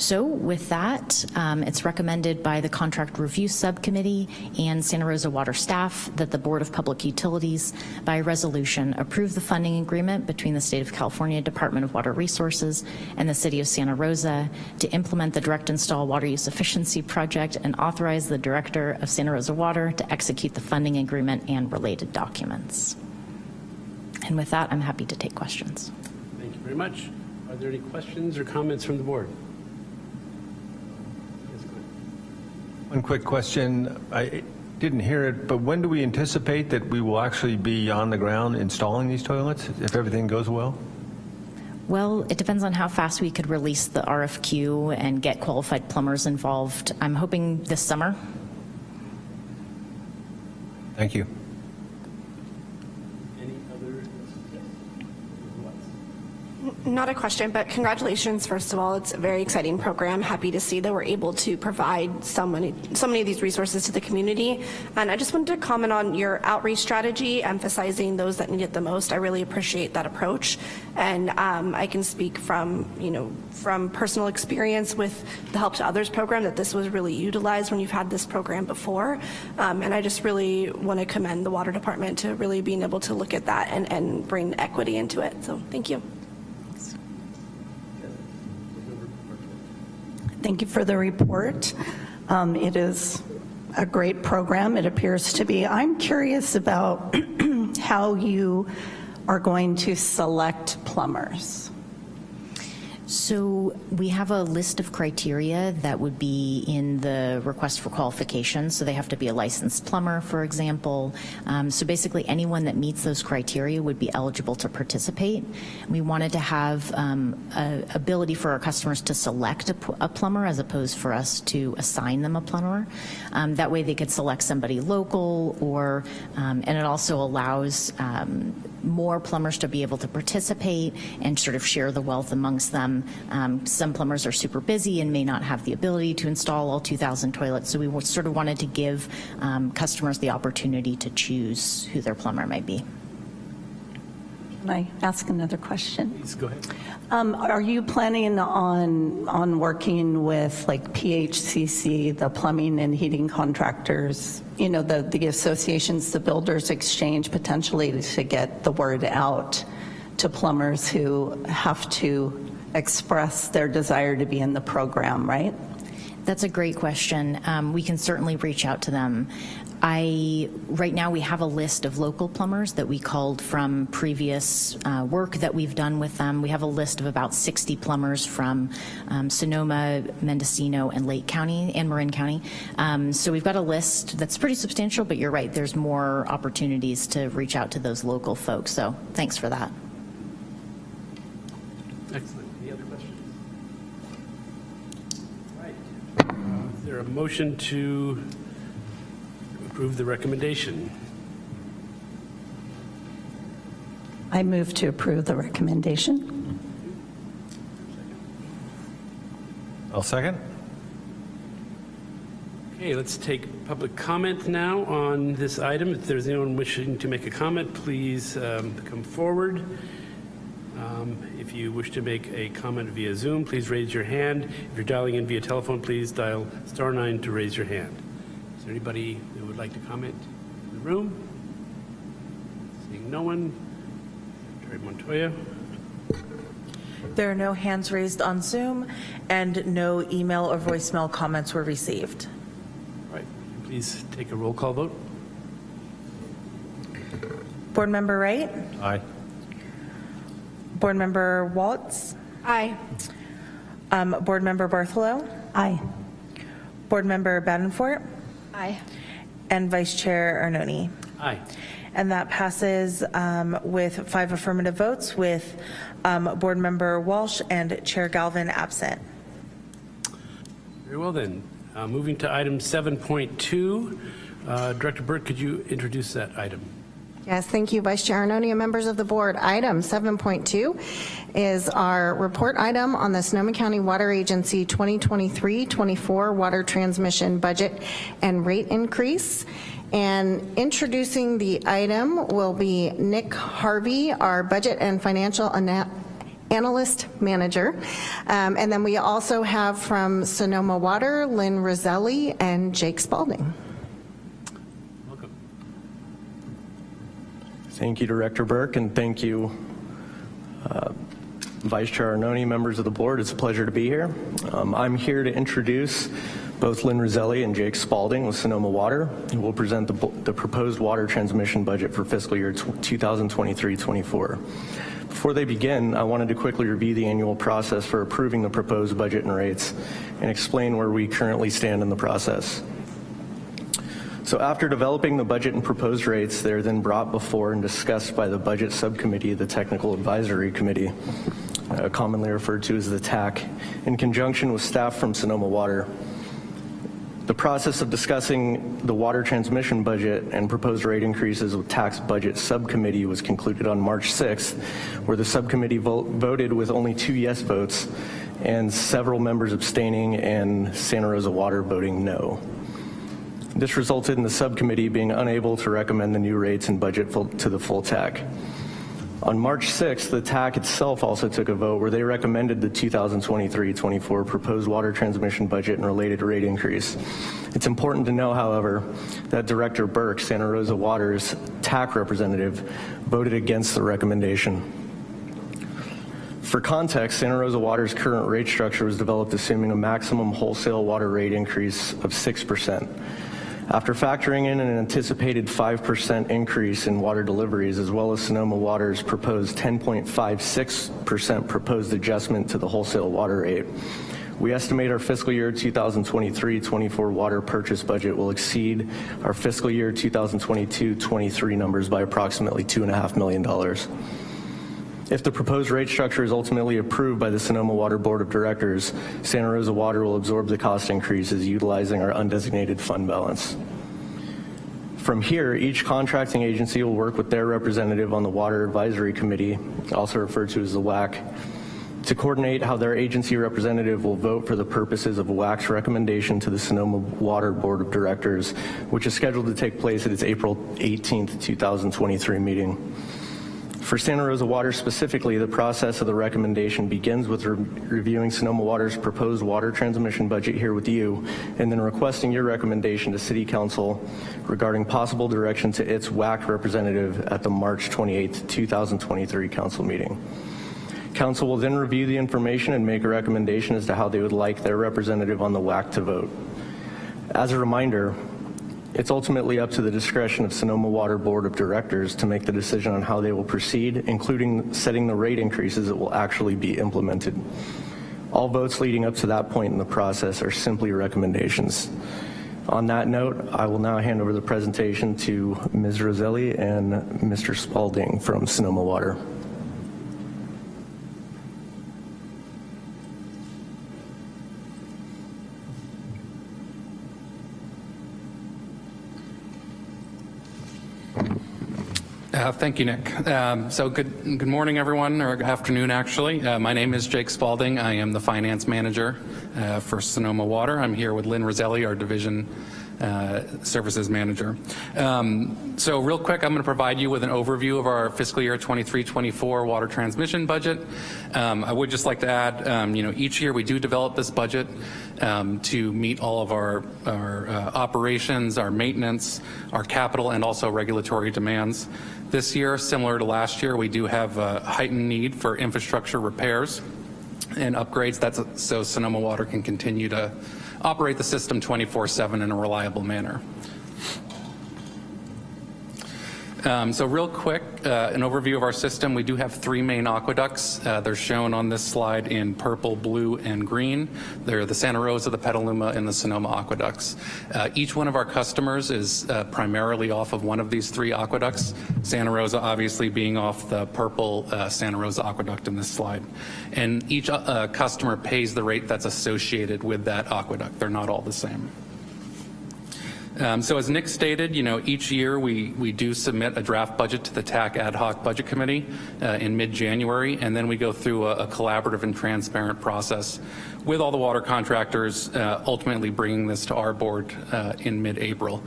So with that, um, it's recommended by the Contract Review Subcommittee and Santa Rosa Water staff that the Board of Public Utilities, by resolution, approve the funding agreement between the State of California Department of Water Resources and the City of Santa Rosa to implement the Direct Install Water Use Efficiency Project and authorize the Director of Santa Rosa Water to execute the funding agreement and related documents. And with that, I'm happy to take questions. Thank you very much. Are there any questions or comments from the board? One quick question. I didn't hear it, but when do we anticipate that we will actually be on the ground installing these toilets, if everything goes well? Well, it depends on how fast we could release the RFQ and get qualified plumbers involved. I'm hoping this summer. Thank you. Any other? Not a question, but congratulations, first of all. It's a very exciting program. Happy to see that we're able to provide so many, so many of these resources to the community. And I just wanted to comment on your outreach strategy, emphasizing those that need it the most. I really appreciate that approach. And um, I can speak from, you know, from personal experience with the Help to Others program that this was really utilized when you've had this program before. Um, and I just really want to commend the water department to really being able to look at that and, and bring equity into it. So thank you. Thank you for the report. Um, It is a great program, it appears to be. I'm curious about how you are going to select plumbers. So we have a list of criteria that would be in the request for qualifications. So they have to be a licensed plumber, for example. Um, so basically anyone that meets those criteria would be eligible to participate. We wanted to have um, a ability for our customers to select a plumber as opposed for us to assign them a plumber. Um, that way they could select somebody local or, um, and it also allows um, more plumbers to be able to participate and sort of share the wealth amongst them. Um, Some plumbers are super busy and may not have the ability to install all 2,000 toilets, so we sort of wanted to give um, customers the opportunity to choose who their plumber might be. Can I ask another question? Please go ahead. Um, Are you planning on, on working with like PHCC, the plumbing and heating contractors, you know, the, the associations, the builders exchange potentially to get the word out to plumbers who have to express their desire to be in the program, right? That's a great question. Um, We can certainly reach out to them. I, right now, we have a list of local plumbers that we called from previous uh, work that we've done with them. We have a list of about 60 plumbers from um, Sonoma, Mendocino, and Lake County, and Marin County. Um, So we've got a list that's pretty substantial, but you're right, there's more opportunities to reach out to those local folks. So thanks for that. Excellent. Any other questions? All right. Uh, Is there a motion to approve the recommendation? I move to approve the recommendation. I'll second. Okay, let's take public comment now on this item. If there's anyone wishing to make a comment, please um, come forward. Um, If you wish to make a comment via Zoom, please raise your hand. If you're dialing in via telephone, please dial star nine to raise your hand. Is there anybody who would like to comment in the room? Seeing no one. Terry Montoya. There are no hands raised on Zoom, and no email or voicemail comments were received. All right, please take a roll call vote. Board Member Wright? Aye. Board Member Waltz? Aye. Um, Board Member Bartholow? Aye. Board Member Badenfort? Aye. And Vice Chair Arnone. Aye. And that passes um, with five affirmative votes, with um, Board Member Walsh and Chair Galvin absent. Very well then. Uh, Moving to item 7.2, uh, Director Burke, could you introduce that item? Yes, thank you, Vice Chair Arnone and members of the board. Item 7.2 is our report item on the Sonoma County Water Agency 2023-24 water transmission budget and rate increase. And introducing the item will be Nick Harvey, our budget and financial ana- analyst manager. Um, And then we also have from Sonoma Water, Lynn Roselli and Jake Spaulding. Thank you, Director Burke, and thank you, uh, Vice Chair Arnone, members of the board. It's a pleasure to be here. Um, I'm here to introduce both Lynn Roselli and Jake Spaulding with Sonoma Water, who will present the, the proposed water transmission budget for fiscal year 2023-24. Before they begin, I wanted to quickly review the annual process for approving the proposed budget and rates and explain where we currently stand in the process. So after developing the budget and proposed rates, they're then brought before and discussed by the Budget Subcommittee, the Technical Advisory Committee, uh, commonly referred to as the TAC, in conjunction with staff from Sonoma Water. The process of discussing the water transmission budget and proposed rate increases with TAC's Budget Subcommittee was concluded on March 6th, where the subcommittee vo- voted with only two yes votes and several members abstaining and Santa Rosa Water voting no. This resulted in the subcommittee being unable to recommend the new rates and budget full- to the full TAC. On March 6th, the TAC itself also took a vote where they recommended the 2023-24 proposed water transmission budget and related rate increase. It's important to know, however, that Director Burke, Santa Rosa Water's TAC representative, voted against the recommendation. For context, Santa Rosa Water's current rate structure was developed assuming a maximum wholesale water rate increase of 6%. After factoring in an anticipated 5% increase in water deliveries, as well as Sonoma Water's proposed 10.56% proposed adjustment to the wholesale water rate, we estimate our fiscal year 2023-24 water purchase budget will exceed our fiscal year 2022-23 numbers by approximately $2.5 million. If the proposed rate structure is ultimately approved by the Sonoma Water Board of Directors, Santa Rosa Water will absorb the cost increases utilizing our undesignated fund balance. From here, each contracting agency will work with their representative on the Water Advisory Committee, also referred to as the WAC, to coordinate how their agency representative will vote for the purposes of WAC's recommendation to the Sonoma Water Board of Directors, which is scheduled to take place at its April 18th, 2023 meeting. For Santa Rosa Water specifically, the process of the recommendation begins with re- reviewing Sonoma Water's proposed water transmission budget here with you, and then requesting your recommendation to City Council regarding possible direction to its WAC representative at the March 28, 2023 council meeting. Council will then review the information and make a recommendation as to how they would like their representative on the WAC to vote. As a reminder, it's ultimately up to the discretion of Sonoma Water Board of Directors to make the decision on how they will proceed, including setting the rate increases that will actually be implemented. All votes leading up to that point in the process are simply recommendations. On that note, I will now hand over the presentation to Ms. Roselli and Mr. Spaulding from Sonoma Water. Uh, Thank you, Nick. Um, So good, good morning, everyone, or afternoon, actually. Uh, My name is Jake Spaulding. I am the finance manager uh, for Sonoma Water. I'm here with Lynn Roselli, our division uh, services manager. Um, So real quick, I'm going to provide you with an overview of our fiscal year 23-24 water transmission budget. Um, I would just like to add, um, you know, each year we do develop this budget um, to meet all of our, our uh, operations, our maintenance, our capital, and also regulatory demands. This year, similar to last year, we do have a heightened need for infrastructure repairs and upgrades that's so Sonoma Water can continue to operate the system 24/7 in a reliable manner. Um, so real quick, uh, an overview of our system. We do have three main aqueducts. Uh, they're shown on this slide in purple, blue, and green. They're the Santa Rosa, the Petaluma, and the Sonoma aqueducts. Uh, each one of our customers is uh, primarily off of one of these three aqueducts. Santa Rosa obviously being off the purple uh, Santa Rosa aqueduct in this slide. And each uh, customer pays the rate that's associated with that aqueduct. They're not all the same. Um, so as Nick stated, you know, each year we, we do submit a draft budget to the TAC Ad Hoc Budget Committee uh, in mid-January, and then we go through a, a, collaborative and transparent process with all the water contractors, uh, ultimately bringing this to our board uh, in mid-April,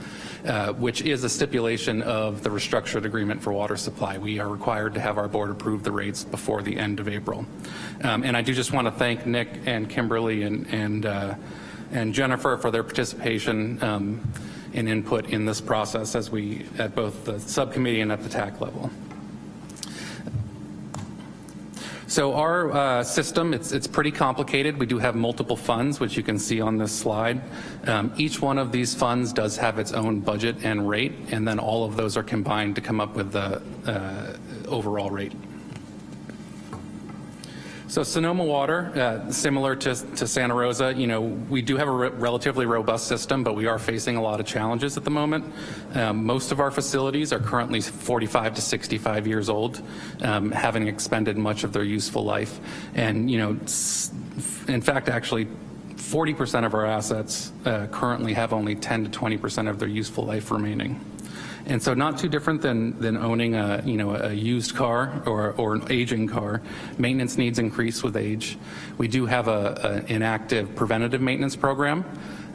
uh, which is a stipulation of the restructured agreement for water supply. We are required to have our board approve the rates before the end of April. Um, and I do just want to thank Nick and Kimberly and, and, uh, and Jennifer for their participation um, and input in this process as we, at both the subcommittee and at the TAC level. So our uh, system, it's, it's pretty complicated. We do have multiple funds, which you can see on this slide. Um, each one of these funds does have its own budget and rate, and then all of those are combined to come up with the uh, overall rate. So Sonoma Water, uh, similar to, to, Santa Rosa, you know, we do have a re relatively robust system, but we are facing a lot of challenges at the moment. Um, most of our facilities are currently 45 to 65 years old, um, having expended much of their useful life. And, you know, in fact, actually, 40% of our assets uh, currently have only 10 to 20% of their useful life remaining. And so not too different than, than owning a, you know, a used car or, or an aging car. Maintenance needs increase with age. We do have a, an inactive preventative maintenance program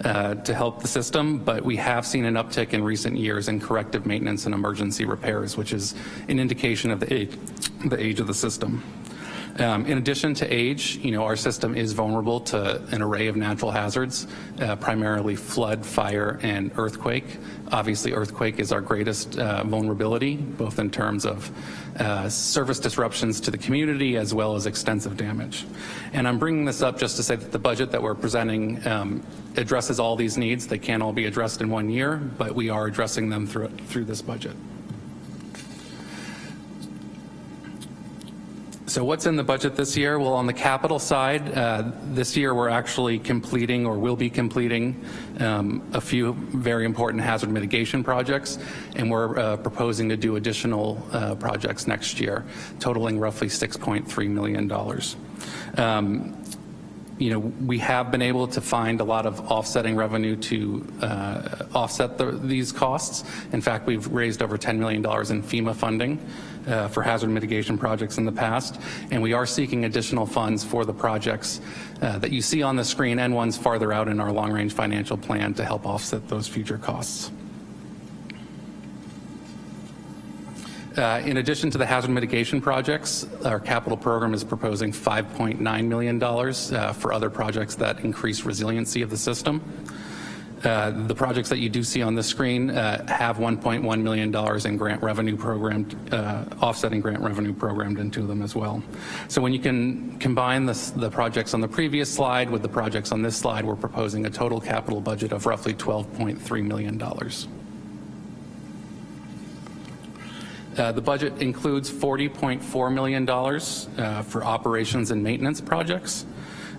uh, to help the system, but we have seen an uptick in recent years in corrective maintenance and emergency repairs, which is an indication of the age, the age of the system. Um, in addition to age, you know, our system is vulnerable to an array of natural hazards, uh, primarily flood, fire, and earthquake. Obviously, earthquake is our greatest uh, vulnerability, both in terms of uh, service disruptions to the community as well as extensive damage. And I'm bringing this up just to say that the budget that we're presenting um, addresses all these needs. They can't all be addressed in one year, but we are addressing them through, through this budget. So what's in the budget this year? Well, on the capital side, uh, this year we're actually completing or will be completing um, a few very important hazard mitigation projects, and we're uh, proposing to do additional uh, projects next year, totaling roughly $6.3 million. Um, you know, we have been able to find a lot of offsetting revenue to uh, offset the, these costs. In fact, we've raised over $10 million in FEMA funding uh, for hazard mitigation projects in the past, and we are seeking additional funds for the projects uh, that you see on the screen and ones farther out in our long-range financial plan to help offset those future costs. Uh, in addition to the hazard mitigation projects, our capital program is proposing $5.9 million uh, for other projects that increase resiliency of the system. Uh, the projects that you do see on the screen uh, have $1.1 million in grant revenue programmed, uh, offsetting grant revenue programmed into them as well. So when you can combine this, the projects on the previous slide with the projects on this slide, we're proposing a total capital budget of roughly $12.3 million. Uh, the budget includes $40.4 million uh, for operations and maintenance projects.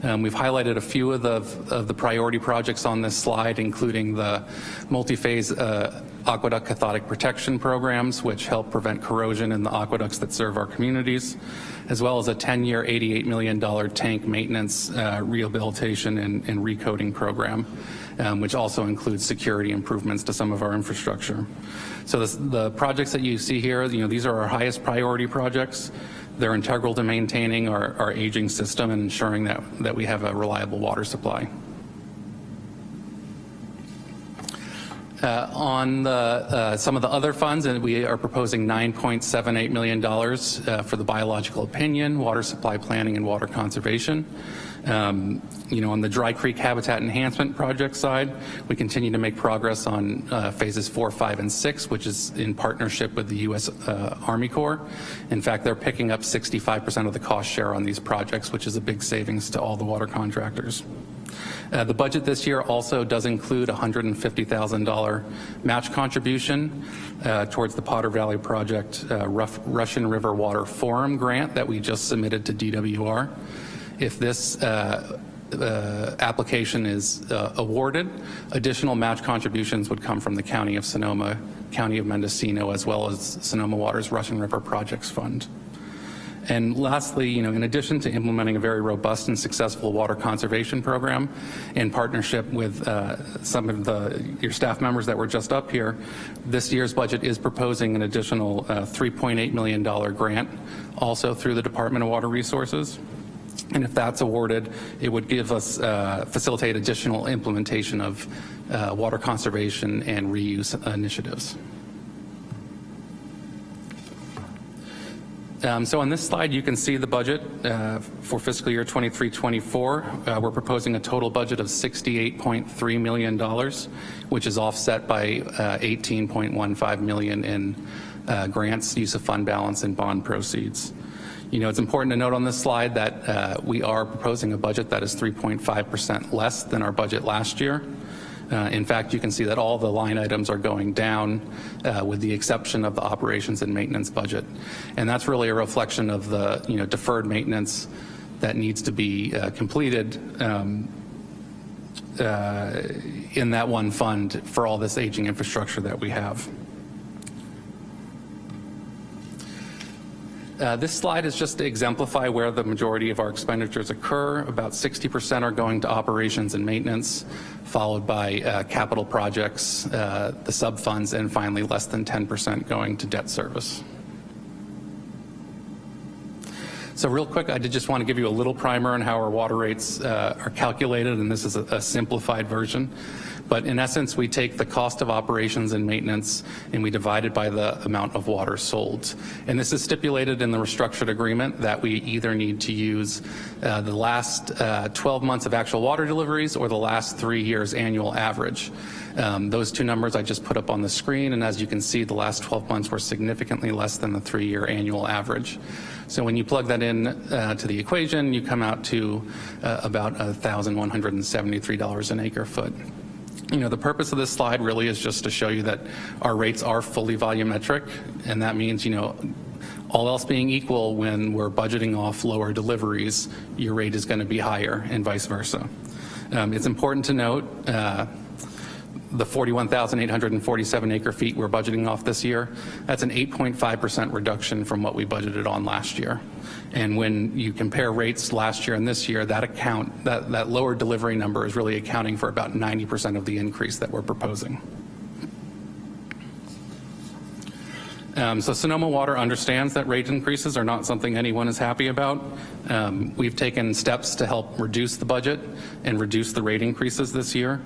Um, we've highlighted a few of the, of the priority projects on this slide, including the multi-phase uh, aqueduct cathodic protection programs, which help prevent corrosion in the aqueducts that serve our communities, as well as a 10-year, $88 million tank maintenance, uh, rehabilitation, and, and recoating program, um, which also includes security improvements to some of our infrastructure. So this, the projects that you see here, you know, these are our highest priority projects. They're integral to maintaining our, our aging system and ensuring that, that we have a reliable water supply. Uh, on the, uh, some of the other funds, and we are proposing $9.78 million uh, for the biological opinion, water supply planning, and water conservation. Um, you know, on the Dry Creek Habitat Enhancement Project side, we continue to make progress on uh, phases four, five, and six, which is in partnership with the U.S. Uh, Army Corps. In fact, they're picking up 65% of the cost share on these projects, which is a big savings to all the water contractors. Uh, the budget this year also does include a $150,000 match contribution uh, towards the Potter Valley Project uh, Russian River Water Forum grant that we just submitted to DWR. If this uh, uh, application is uh, awarded, additional match contributions would come from the County of Sonoma, County of Mendocino, as well as Sonoma Water's Russian River Projects Fund. And lastly, you know, in addition to implementing a very robust and successful water conservation program in partnership with uh, some of the, your staff members that were just up here, this year's budget is proposing an additional uh, $3.8 million grant also through the Department of Water Resources. And if that's awarded, it would give us, uh, facilitate additional implementation of uh, water conservation and reuse initiatives. Um, so on this slide, you can see the budget uh, for fiscal year 23-24. Uh, we're proposing a total budget of $68.3 million, which is offset by uh, 18.15 million in uh, grants, use of fund balance, and bond proceeds. You know, it's important to note on this slide that uh, we are proposing a budget that is 3.5% less than our budget last year. Uh, in fact, you can see that all the line items are going down uh, with the exception of the operations and maintenance budget. And that's really a reflection of the you know, deferred maintenance that needs to be uh, completed um, uh, in that one fund for all this aging infrastructure that we have. Uh, this slide is just to exemplify where the majority of our expenditures occur. About 60% are going to operations and maintenance, followed by uh, capital projects, uh, the sub-funds, and finally less than 10% going to debt service. So real quick, I did just want to give you a little primer on how our water rates uh, are calculated, and this is a, a simplified version. But in essence, we take the cost of operations and maintenance and we divide it by the amount of water sold. And this is stipulated in the restructured agreement that we either need to use uh, the last uh, 12 months of actual water deliveries or the last three years annual average. Um, those two numbers I just put up on the screen, and as you can see, the last 12 months were significantly less than the three-year annual average. So when you plug that in uh, to the equation, you come out to uh, about $1,173 an acre foot. You know, the purpose of this slide really is just to show you that our rates are fully volumetric, and that means, you know, all else being equal, when we're budgeting off lower deliveries, your rate is going to be higher and vice versa. Um, it's important to note uh, the 41,847 acre feet we're budgeting off this year, that's an 8.5% reduction from what we budgeted on last year. And when you compare rates last year and this year, that account, that, that lower delivery number is really accounting for about 90% of the increase that we're proposing. Um, so Sonoma Water understands that rate increases are not something anyone is happy about. Um, we've taken steps to help reduce the budget and reduce the rate increases this year.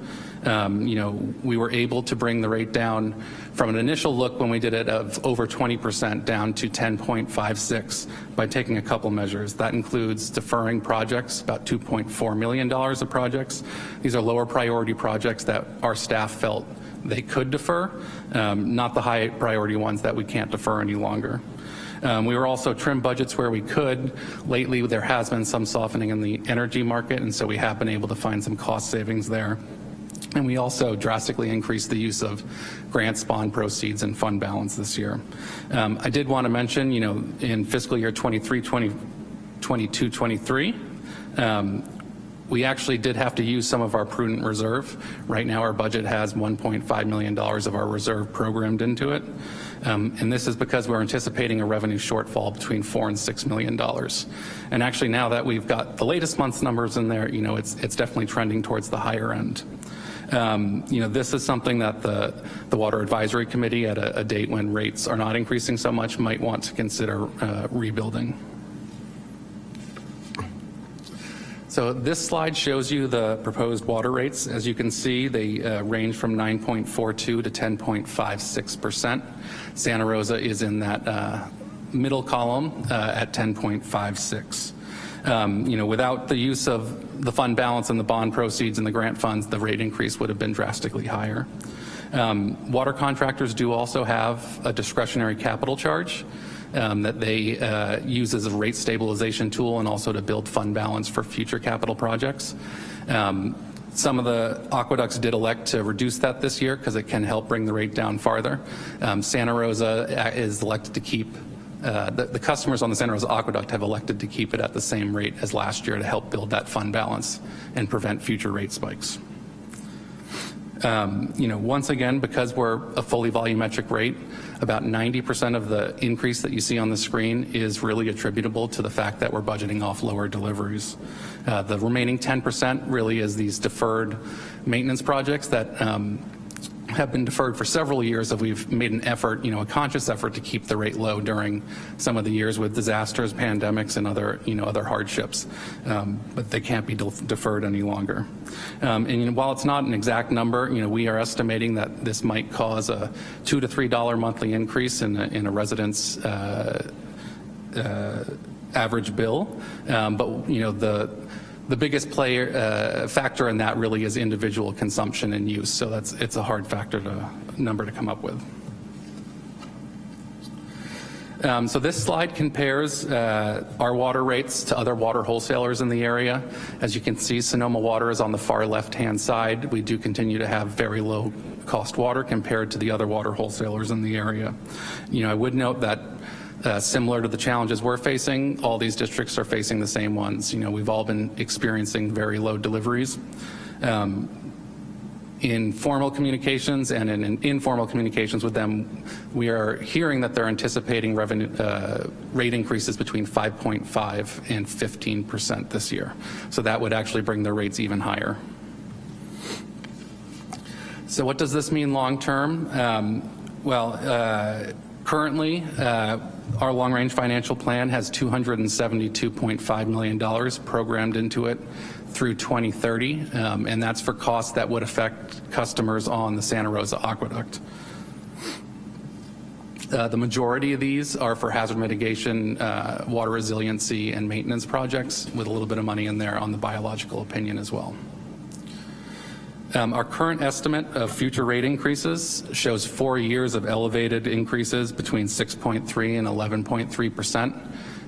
Um, you know, we were able to bring the rate down from an initial look when we did it of over 20% down to 10.56 by taking a couple measures. That includes deferring projects, about $2.4 million of projects. These are lower priority projects that our staff felt they could defer, um, not the high priority ones that we can't defer any longer. Um, we were also trim budgets where we could. Lately, there has been some softening in the energy market, and so we have been able to find some cost savings there. And we also drastically increased the use of grants, bond proceeds, and fund balance this year. Um, I did want to mention, you know, in fiscal year 23, 20, 22, 23, um, we actually did have to use some of our prudent reserve. Right now, our budget has $1.5 million of our reserve programmed into it. Um, and this is because we're anticipating a revenue shortfall between four and six million dollars. And actually, now that we've got the latest month's numbers in there, you know, it's it's definitely trending towards the higher end. Um, you know, this is something that the, the Water Advisory Committee at a, a, date when rates are not increasing so much might want to consider uh, rebuilding. So this slide shows you the proposed water rates. As you can see, they uh, range from 9.42 to 10.56%. Santa Rosa is in that uh, middle column uh, at 10.56. Um, you know, without the use of the fund balance and the bond proceeds and the grant funds, the rate increase would have been drastically higher. Um, water contractors do also have a discretionary capital charge um, that they uh, use as a rate stabilization tool and also to build fund balance for future capital projects. Um, some of the aqueducts did elect to reduce that this year because it can help bring the rate down farther. Um, Santa Rosa uh, is elected to keep uh, the, the, customers on the Santa Rosa Aqueduct have elected to keep it at the same rate as last year to help build that fund balance and prevent future rate spikes. Um, you know, once again, because we're a fully volumetric rate, about 90% of the increase that you see on the screen is really attributable to the fact that we're budgeting off lower deliveries. Uh, the remaining 10% really is these deferred maintenance projects that um, have been deferred for several years that we've made an effort, you know, a conscious effort to keep the rate low during some of the years with disasters, pandemics, and other, you know, other hardships. Um, but they can't be de deferred any longer. Um, and you know, while it's not an exact number, you know, we are estimating that this might cause a two to three dollar monthly increase in a, in a resident's uh, uh, average bill. Um, but you know, the the biggest player uh, factor in that really is individual consumption and use. So that's it's a hard factor to number to come up with. Um, so this slide compares uh, our water rates to other water wholesalers in the area. As you can see, Sonoma Water is on the far left-hand side. We do continue to have very low cost water compared to the other water wholesalers in the area. You know, I would note that uh, similar to the challenges we're facing, all these districts are facing the same ones. You know, we've all been experiencing very low deliveries. Um, in formal communications and in, in, informal communications with them, we are hearing that they're anticipating revenue uh, rate increases between 5.5 and 15 percent this year. So that would actually bring their rates even higher. So what does this mean long term? Um, well, uh, currently, uh, our long-range financial plan has $272.5 million programmed into it through 2030, um, and that's for costs that would affect customers on the Santa Rosa Aqueduct. Uh, the majority of these are for hazard mitigation, uh, water resiliency, and maintenance projects with a little bit of money in there on the biological opinion as well. Um, our current estimate of future rate increases shows four years of elevated increases between 6.3 and 11.3 percent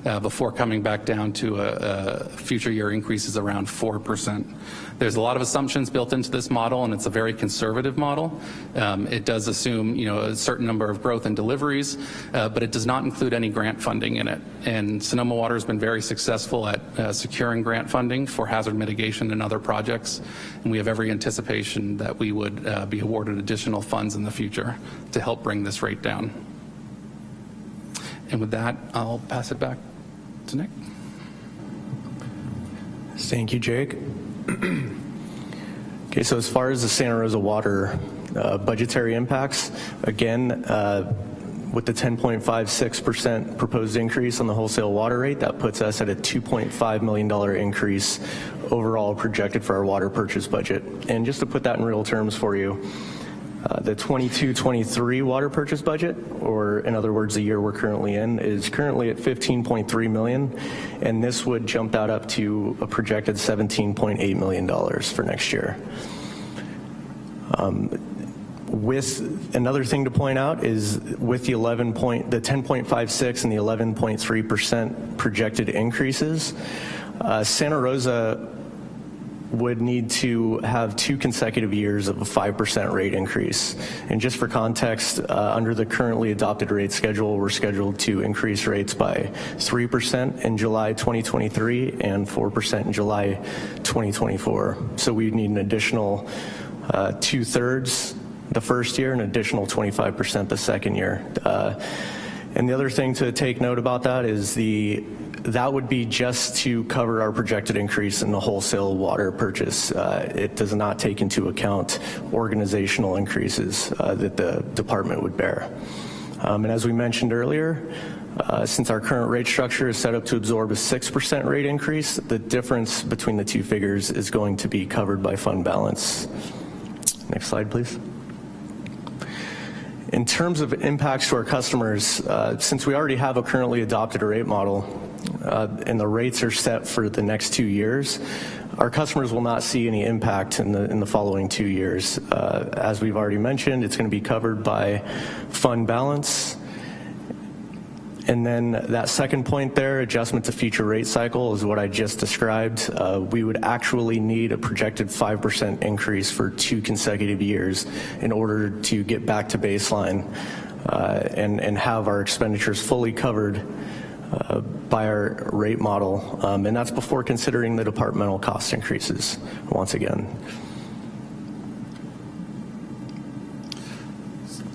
uh, before coming back down to a, a future year increases around 4%. There's a lot of assumptions built into this model and it's a very conservative model. Um, it does assume you know, a certain number of growth and deliveries, uh, but it does not include any grant funding in it. And Sonoma Water has been very successful at uh, securing grant funding for hazard mitigation and other projects. And we have every anticipation that we would uh, be awarded additional funds in the future to help bring this rate down. And with that, I'll pass it back to Nick. Thank you, Jake. okay, so as far as the Santa Rosa Water uh, budgetary impacts, again, uh, with the 10.56% proposed increase on the wholesale water rate, that puts us at a $2.5 million increase overall projected for our water purchase budget. And just to put that in real terms for you, uh, the 22-23 water purchase budget, or in other words, the year we're currently in, is currently at 15.3 million, and this would jump that up to a projected 17.8 million dollars for next year. Um, with another thing to point out is with the 11 point, the 10.56 and the 11.3 percent projected increases, uh, Santa Rosa would need to have two consecutive years of a 5% rate increase. And just for context, uh, under the currently adopted rate schedule, we're scheduled to increase rates by 3% in July 2023 and 4% in July 2024. So we'd need an additional uh, two-thirds the first year, an additional 25% the second year. Uh, and the other thing to take note about that is the that would be just to cover our projected increase in the wholesale water purchase. Uh, it does not take into account organizational increases uh, that the department would bear. Um, and as we mentioned earlier, uh, since our current rate structure is set up to absorb a 6% rate increase, the difference between the two figures is going to be covered by fund balance. Next slide, please. In terms of impacts to our customers, uh, since we already have a currently adopted rate model, uh, and the rates are set for the next two years, our customers will not see any impact in the, in the following two years. Uh, as we've already mentioned, it's going to be covered by fund balance. And then that second point there, adjustment to future rate cycle, is what I just described. Uh, we would actually need a projected 5% increase for two consecutive years in order to get back to baseline uh, and, and have our expenditures fully covered uh, by our rate model, um, and that's before considering the departmental cost increases, once again.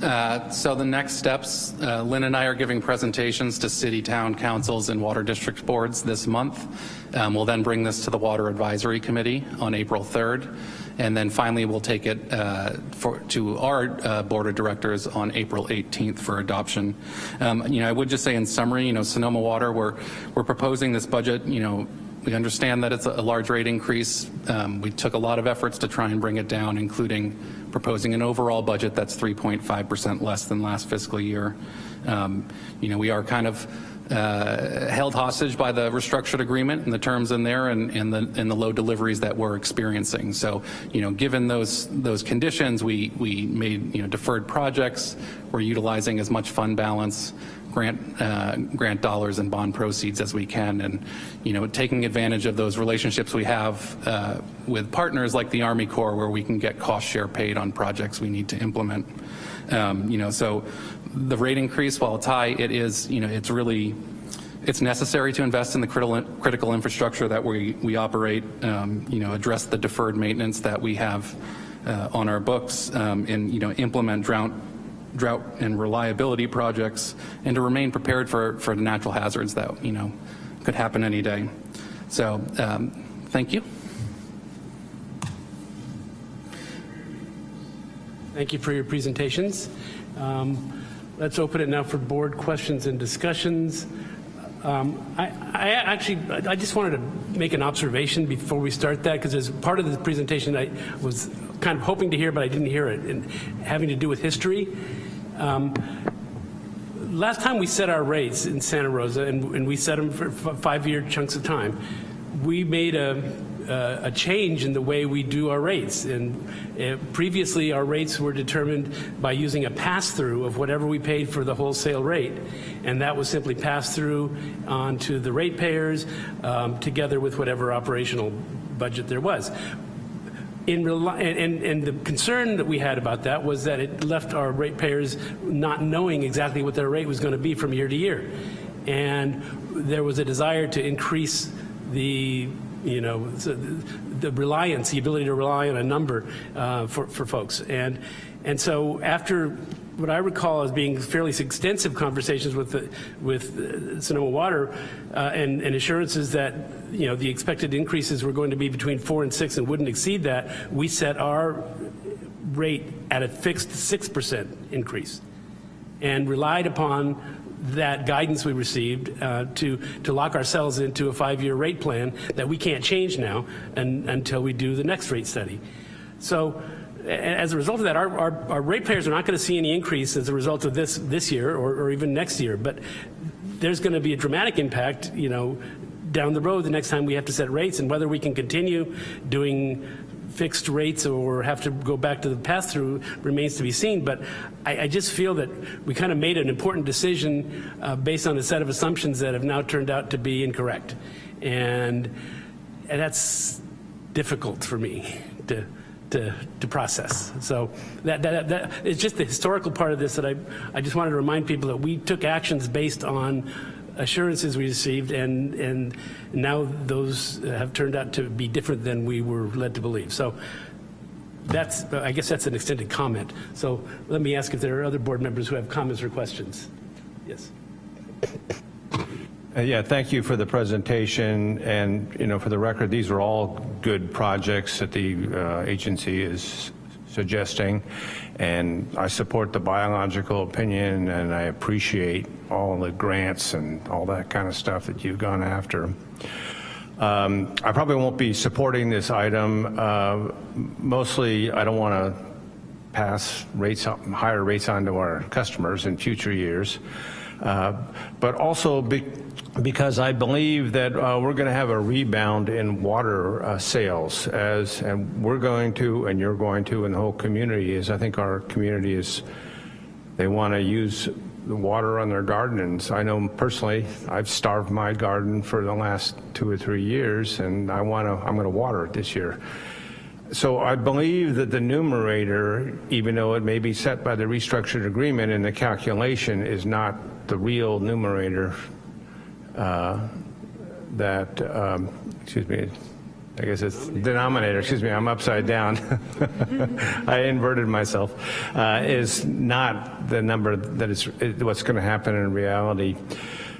Uh, so the next steps, uh, Lynn and I are giving presentations to city, town councils, and water district boards this month. Um, we'll then bring this to the Water Advisory Committee on April 3rd. And then finally, we'll take it uh, for, to our uh, board of directors on April 18th for adoption. Um, you know, I would just say in summary, you know, Sonoma Water, we're, we're proposing this budget, you know, we understand that it's a large rate increase. Um, we took a lot of efforts to try and bring it down, including proposing an overall budget that's 3.5% less than last fiscal year. Um, you know, we are kind of uh, held hostage by the restructured agreement and the terms in there and, and, the, and the low deliveries that we're experiencing. So, you know, given those those conditions, we, we made, you know, deferred projects. We're utilizing as much fund balance, grant, uh, grant dollars and bond proceeds as we can. And, you know, taking advantage of those relationships we have uh, with partners like the Army Corps where we can get cost share paid on projects we need to implement. Um, you know, so the rate increase, while it's high, it is, you know, it's really, it's necessary to invest in the critical, critical infrastructure that we, we operate, um, you know, address the deferred maintenance that we have uh, on our books um, and, you know, implement drought, drought and reliability projects and to remain prepared for, for the natural hazards that, you know, could happen any day. So um, thank you. Thank you for your presentations. Um, let's open it now for board questions and discussions. Um, I, I, actually, I just wanted to make an observation before we start that, because as part of the presentation, I was kind of hoping to hear, but I didn't hear it, and having to do with history. Um, last time we set our rates in Santa Rosa, and, and we set them for five-year chunks of time, we made a uh, a change in the way we do our rates. And uh, previously, our rates were determined by using a pass-through of whatever we paid for the wholesale rate, and that was simply passed through onto the ratepayers um, together with whatever operational budget there was. In and, and, the concern that we had about that was that it left our ratepayers not knowing exactly what their rate was going to be from year to year. And there was a desire to increase the you know, the, the, reliance, the ability to rely on a number uh, for, for folks. And, and so after what I recall as being fairly extensive conversations with the, with uh, Sonoma Water uh, and, and, assurances that you know the expected increases were going to be between four and six and wouldn't exceed that, we set our rate at a fixed six percent increase, and relied upon that guidance we received uh, to, to lock ourselves into a five-year rate plan that we can't change now and, until we do the next rate study. So as a result of that, our, our, our ratepayers are not going to see any increase as a result of this this year or, or even next year, but there's going to be a dramatic impact, you know, down the road the next time we have to set rates and whether we can continue doing fixed rates or have to go back to the pass-through remains to be seen. But I, I, just feel that we kind of made an important decision uh, based on a set of assumptions that have now turned out to be incorrect. And, and that's difficult for me to, to, to process. So that, that, that, it's just the historical part of this that I, I just wanted to remind people that we took actions based on assurances we received, and, and now those have turned out to be different than we were led to believe. So that's, I guess that's an extended comment. So let me ask if there are other board members who have comments or questions. Yes. Uh, Yeah, thank you for the presentation, and, you know, for the record, these are all good projects that the uh, agency is suggesting, and I support the biological opinion, and I appreciate all the grants and all that kind of stuff that you've gone after. Um, I probably won't be supporting this item. Uh, Mostly, I don't want to pass rates, higher rates on to our customers in future years. Uh, But also be- because I believe that uh, we're going to have a rebound in water uh, sales as, and we're going to, and you're going to, and the whole community is, I think our community is, they want to use the water on their gardens. I know personally, I've starved my garden for the last two or three years, and I want to, I'm going to water it this year. So I believe that the numerator, even though it may be set by the restructured agreement in the calculation, is not the real numerator uh, that, um, excuse me, I guess it's denominator, excuse me, I'm upside down. I inverted myself, uh, is not the number that is what's going to happen in reality.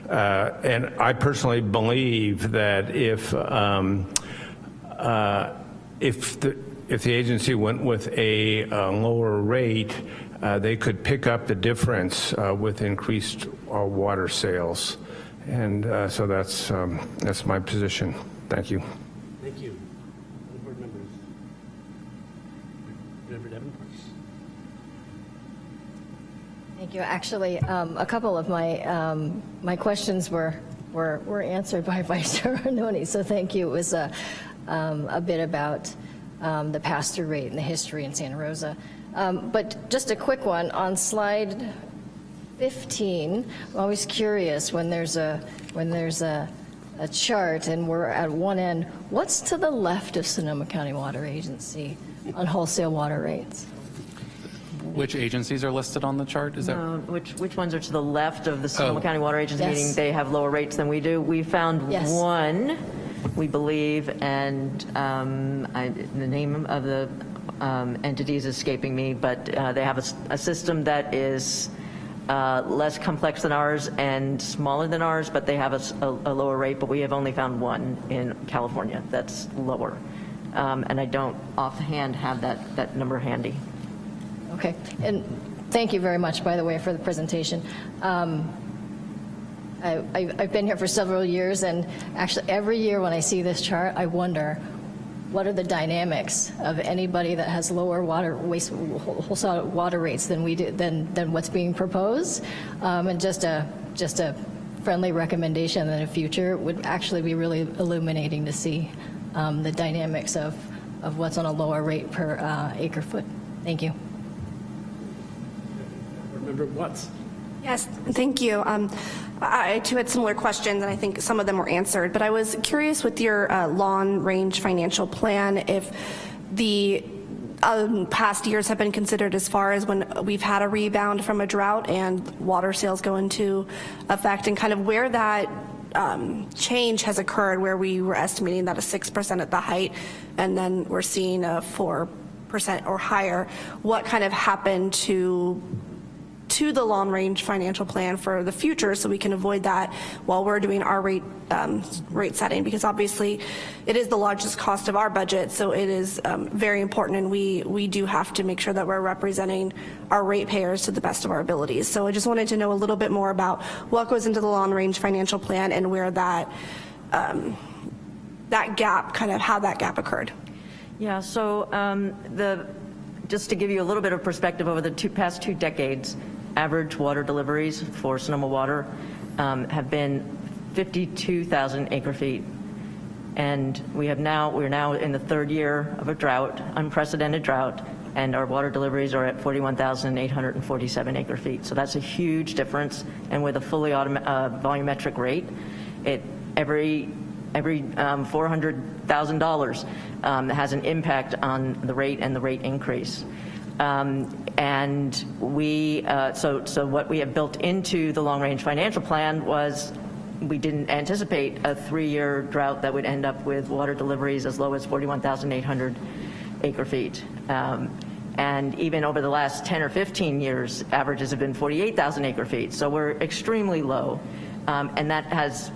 Uh, And I personally believe that if um, uh, if the, if the agency went with a uh, lower rate, uh, they could pick up the difference uh, with increased uh, water sales. And uh, so that's, um, that's my position. Thank you. Thank you. Other board members? Member Davenport? Thank you. Actually, um, a couple of my, um, my questions were, were, were answered by Vice Chair Arnone, so thank you. It was a, um, a bit about um, the pass-through rate and the history in Santa Rosa. Um, But just a quick one, on slide 15, I'm always curious when there's a, when there's a, a chart and we're at one end, what's to the left of Sonoma County Water Agency on wholesale water rates? Which agencies are listed on the chart? Is that? Which, which ones are to the left of the Sonoma Oh. County Water Agency, Yes. meaning they have lower rates than we do? We found Yes. one, we believe, and um, I- the name of the um, entity is escaping me, but uh, they have a system that is uh, less complex than ours and smaller than ours, but they have a lower rate, but we have only found one in California that's lower. Um, And I don't offhand have that, that number handy. Okay, and thank you very much, by the way, for the presentation. Um, I- I've been here for several years, and actually, every year when I see this chart, I wonder, what are the dynamics of anybody that has lower water, waste, wholesale water rates than we do, than, than what's being proposed? Um, And just a, just a friendly recommendation in the future would actually be really illuminating to see um, the dynamics of, of what's on a lower rate per uh, acre foot. Thank you. Board Member Watts? Yes, thank you. Um, I too had similar questions, and I think some of them were answered. But I was curious with your uh, long-range financial plan if the um, past years have been considered as far as when we've had a rebound from a drought and water sales go into effect, and kind of where that um, change has occurred, where we were estimating that a 6% at the height, and then we're seeing a 4% or higher. What kind of happened to to the long-range financial plan for the future so we can avoid that while we're doing our rate, um, rate setting, because obviously it is the largest cost of our budget, so it is um, very important, and we, we do have to make sure that we're representing our ratepayers to the best of our abilities. So I just wanted to know a little bit more about what goes into the long-range financial plan and where that, um, that gap, kind of how that gap occurred. Yeah, so um, the, just to give you a little bit of perspective, over the two, past two decades, average water deliveries for Sonoma Water um, have been 52,000 acre feet. And we have now, we're now in the third year of a drought, unprecedented drought, and our water deliveries are at 41,847 acre feet. So that's a huge difference. And with a fully uh, volumetric rate, it, every every um, $400,000 um, has an impact on the rate and the rate increase. Um, and we, uh, so, so what we have built into the long-range financial plan was we didn't anticipate a three-year drought that would end up with water deliveries as low as 41,800 acre feet. Um, and even over the last 10 or 15 years, averages have been 48,000 acre feet. So we're extremely low. Um, and that has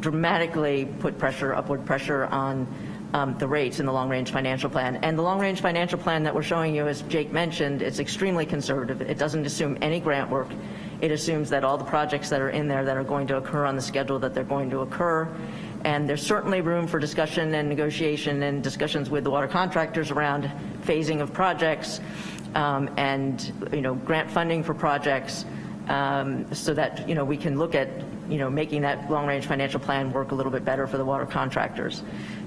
dramatically put pressure, upward pressure on um, the rates in the long-range financial plan. And the long-range financial plan that we're showing you, as Jake mentioned, it's extremely conservative. It doesn't assume any grant work. It assumes that all the projects that are in there that are going to occur on the schedule that they're going to occur. And there's certainly room for discussion and negotiation and discussions with the water contractors around phasing of projects um, and, you know, grant funding for projects um, so that, you know, we can look at, you know, making that long-range financial plan work a little bit better for the water contractors.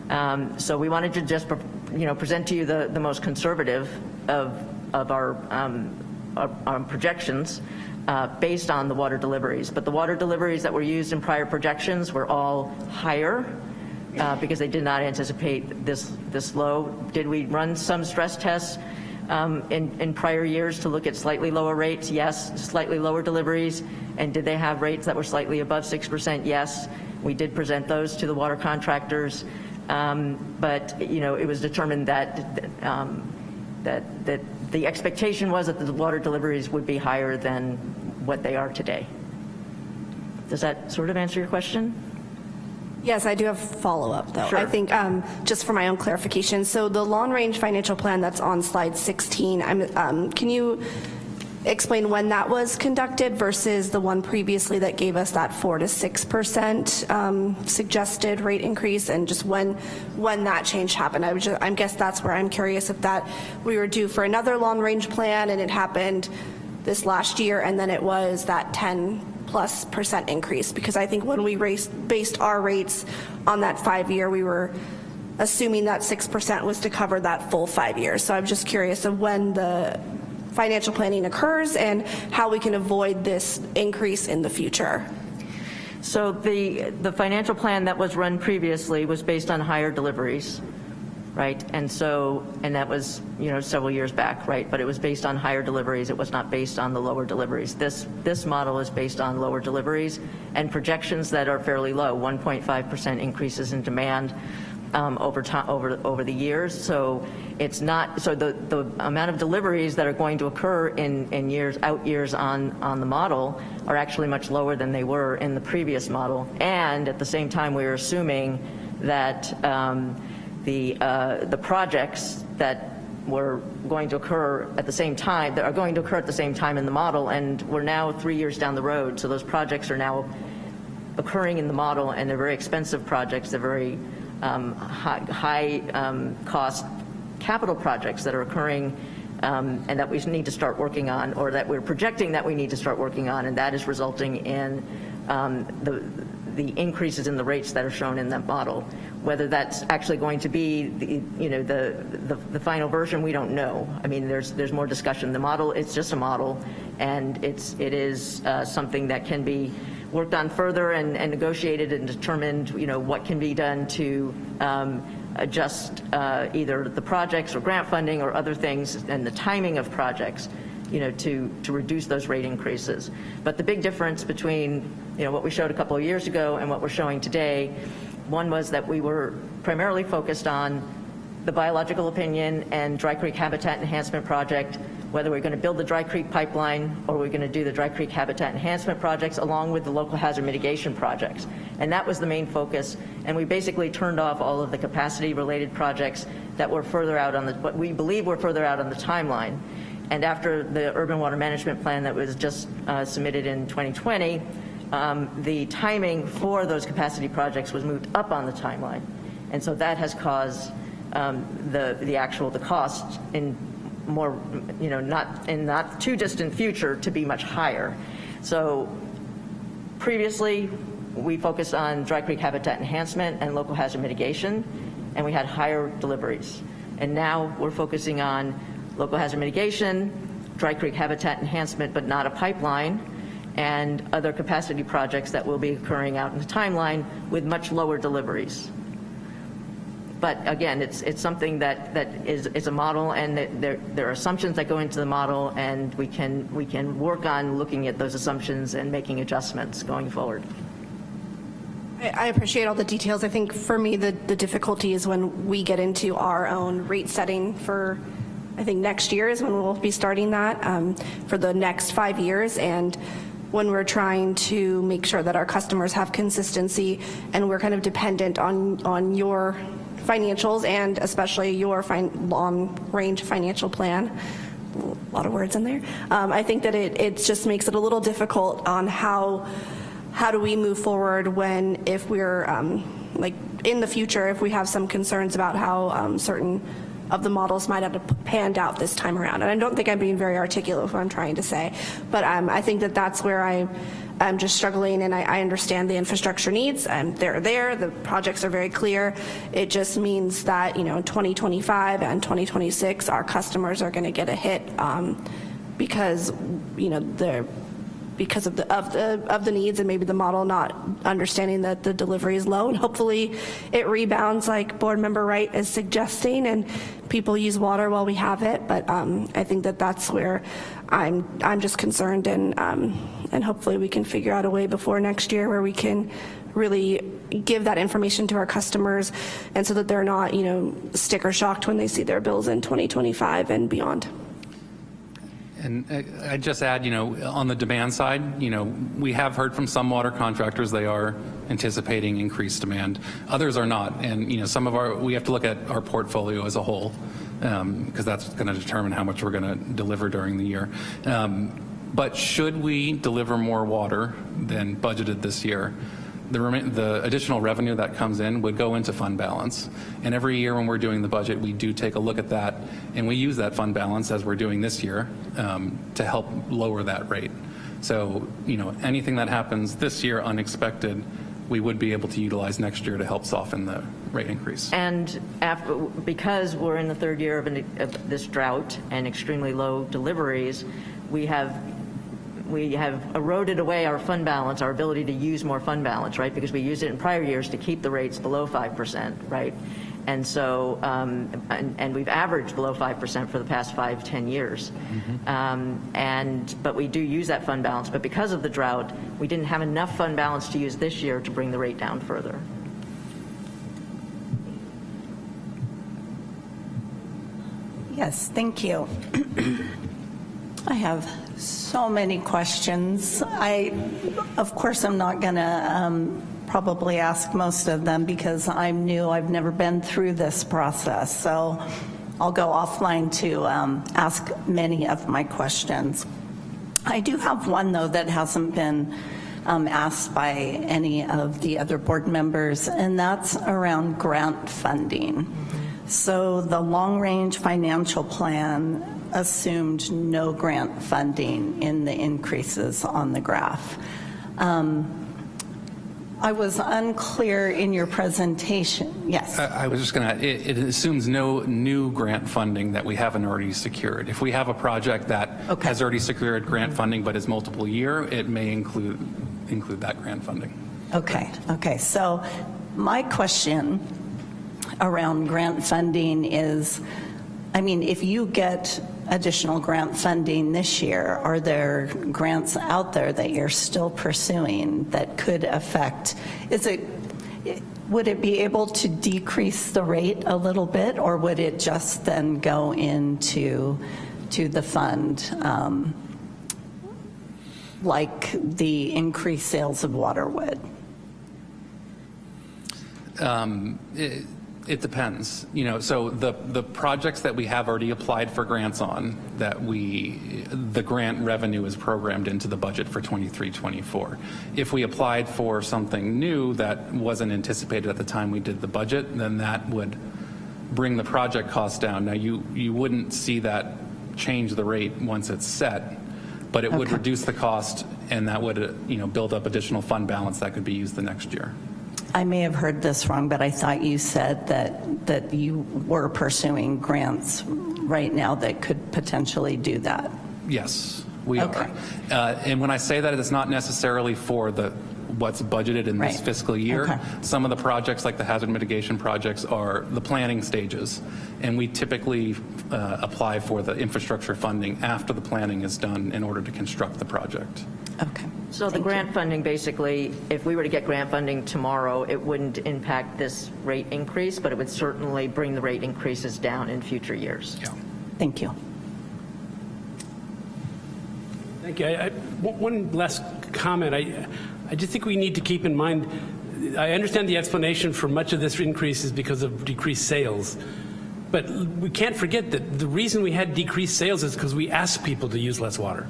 Um, so we wanted to just, you know, present to you the, the most conservative of, of our, um, our, our projections uh, based on the water deliveries. But the water deliveries that were used in prior projections were all higher uh, because they did not anticipate this, this low. Did we run some stress tests um, in, in prior years to look at slightly lower rates? Yes. Slightly lower deliveries. And did they have rates that were slightly above 6%? Yes. We did present those to the water contractors. Um, but, you know, it was determined that, um, that, that the expectation was that the water deliveries would be higher than what they are today. Does that sort of answer your question? Yes, I do have follow-up, though. Sure. I think, um, just for my own clarification, so the long-range financial plan that's on slide 16, I'm, um, can you explain when that was conducted versus the one previously that gave us that 4 to 6% um, suggested rate increase, and just when, when that change happened? I, just, I guess that's where I'm curious if that, we were due for another long-range plan, and it happened this last year, and then it was that 10 plus percent increase because I think when we raised, based our rates on that five year, we were assuming that 6% was to cover that full five years. So I'm just curious of when the financial planning occurs and how we can avoid this increase in the future. So the, the financial plan that was run previously was based on higher deliveries right? And so, and that was, you know, several years back, right? But it was based on higher deliveries. It was not based on the lower deliveries. This, this model is based on lower deliveries and projections that are fairly low, 1.5% increases in demand um, over time, over, over the years. So it's not, so the, the amount of deliveries that are going to occur in, in years, out years on, on the model are actually much lower than they were in the previous model. And at the same time, we're assuming that um, the, uh, the projects that were going to occur at the same time, that are going to occur at the same time in the model, and we're now three years down the road, so those projects are now occurring in the model, and they're very expensive projects, they're very um, high, high um, cost capital projects that are occurring um, and that we need to start working on, or that we're projecting that we need to start working on, and that is resulting in um, the, the increases in the rates that are shown in that model. Whether that's actually going to be, the, you know, the, the, the final version, we don't know. I mean, there's there's more discussion. The model, it's just a model, and it's it is uh, something that can be worked on further and, and negotiated and determined, you know, what can be done to um, adjust uh, either the projects or grant funding or other things and the timing of projects you know, to, to reduce those rate increases. But the big difference between, you know, what we showed a couple of years ago and what we're showing today, one was that we were primarily focused on the biological opinion and Dry Creek Habitat Enhancement Project, whether we're going to build the Dry Creek pipeline or we're going to do the Dry Creek Habitat Enhancement projects along with the local hazard mitigation projects. And that was the main focus. And we basically turned off all of the capacity related projects that were further out on the, what we believe were further out on the timeline. And after the urban water management plan that was just uh, submitted in 2020, um, the timing for those capacity projects was moved up on the timeline. And so that has caused um, the, the actual, the cost in more, you know, not in not too distant future to be much higher. So previously, we focused on dry creek habitat enhancement and local hazard mitigation, and we had higher deliveries. And now we're focusing on local hazard mitigation, dry creek habitat enhancement, but not a pipeline, and other capacity projects that will be occurring out in the timeline with much lower deliveries. But again, it's, it's something that, that is, is a model, and there, there are assumptions that go into the model, and we can, we can work on looking at those assumptions and making adjustments going forward. I I appreciate all the details. I think for me, the, the difficulty is when we get into our own rate setting for, I think next year is when we'll be starting that um, for the next five years. And when we're trying to make sure that our customers have consistency and we're kind of dependent on, on your financials and especially your fin- long-range financial plan, a lot of words in there. Um, I think that it, it just makes it a little difficult on how, how do we move forward when, if we're, um, like, in the future, if we have some concerns about how um, certain of the models might have panned out this time around. And I don't think I'm being very articulate with what I'm trying to say, but um, I think that that's where I, I'm just struggling and I, I understand the infrastructure needs and they're there, the projects are very clear. It just means that, you know, in 2025 and 2026, our customers are gonna get a hit um, because, you know, they're, because of the of the of the needs and maybe the model not understanding that the delivery is low and hopefully it rebounds like board member Wright is suggesting and people use water while we have it but um, I think that that's where I'm I'm just concerned and um, and hopefully we can figure out a way before next year where we can really give that information to our customers and so that they're not you know sticker shocked when they see their bills in 2025 and beyond. And I- I'd just add, you know, on the demand side, you know, we have heard from some water contractors, they are anticipating increased demand. Others are not. And, you know, some of our, we have to look at our portfolio as a whole because that's going to determine how much we're going to deliver during the year. Um, But should we deliver more water than budgeted this year, the, the additional revenue that comes in would go into fund balance. And every year when we're doing the budget, we do take a look at that, and we use that fund balance as we're doing this year um, to help lower that rate. So, you know, anything that happens this year unexpected, we would be able to utilize next year to help soften the rate increase. And after, because we're in the third year of, an, of this drought and extremely low deliveries, we have we have eroded away our fund balance, our ability to use more fund balance, right? Because we used it in prior years to keep the rates below 5%, right? And so, um, and, and we've averaged below 5% for the past five, 10 years. Um, and, but we do use that fund balance. But because of the drought, we didn't have enough fund balance to use this year to bring the rate down further. Yes, thank you. I have so many questions. I, of course, I'm not going to um, probably ask most of them because I'm new. I've never been through this process. So I'll go offline to um, ask many of my questions. I do have one, though, that hasn't been um, asked by any of the other board members, and that's around grant funding. So the long-range financial plan assumed no grant funding in the increases on the graph. Um, I was unclear in your presentation. Yes. I I was just going to, it it assumes no new grant funding that we haven't already secured. If we have a project that has already secured grant funding but is multiple year, it may include, include that grant funding. Okay, okay. So my question around grant funding is, I mean, if you get additional grant funding this year, are there grants out there that you're still pursuing that could affect, is it, would it be able to decrease the rate a little bit, or would it just then go into, to the fund? um, Like the increased sales of water would? Um, It it depends, you know, so the, the projects that we have already applied for grants on, that we, the grant revenue is programmed into the budget for 23, 24. If we applied for something new that wasn't anticipated at the time we did the budget, then that would bring the project cost down. Now, you, you wouldn't see that change the rate once it's set, but it would reduce the cost, and that would, uh, you know, build up additional fund balance that could be used the next year. I may have heard this wrong, but I thought you said that, that you were pursuing grants right now that could potentially do that. Yes, we Okay. are. Uh, And when I say that, it's not necessarily for the, what's budgeted in this fiscal year. Okay. Some of the projects, like the hazard mitigation projects, are the planning stages. And we typically uh, apply for the infrastructure funding after the planning is done in order to construct the project. Okay. So the grant funding, basically, if we were to get grant funding tomorrow, it wouldn't impact this rate increase, but it would certainly bring the rate increases down in future years. Yeah. Thank you. Thank you. I- I- One one last comment. I, I just think we need to keep in mind, I understand the explanation for much of this increase is because of decreased sales. But we can't forget that the reason we had decreased sales is because we asked people to use less water.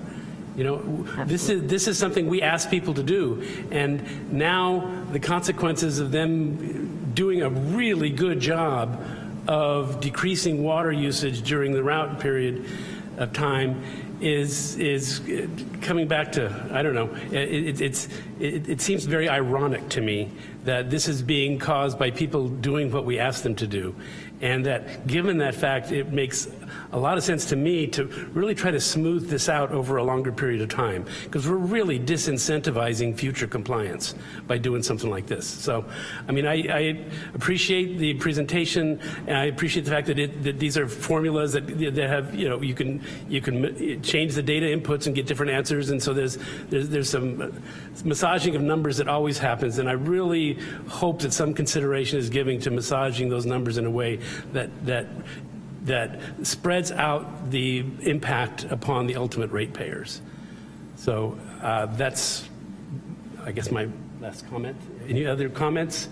You know, this is, this is something we ask people to do. And now the consequences of them doing a really good job of decreasing water usage during the route period of time is is coming back to I don't know. It, it's it, it seems very ironic to me that this is being caused by people doing what we ask them to do, and that given that fact, it makes a lot of sense to me to really try to smooth this out over a longer period of time because we're really disincentivizing future compliance by doing something like this. So, I mean, I, I appreciate the presentation and I appreciate the fact that, it, that these are formulas that, that have, you know, you can, you can change the data inputs and get different answers. And so there's, there's, there's some massaging of numbers that always happens. And I really hope that some consideration is given to massaging those numbers in a way that, that that spreads out the impact upon the ultimate ratepayers. So uh, that's, I guess, my last comment. Any other comments?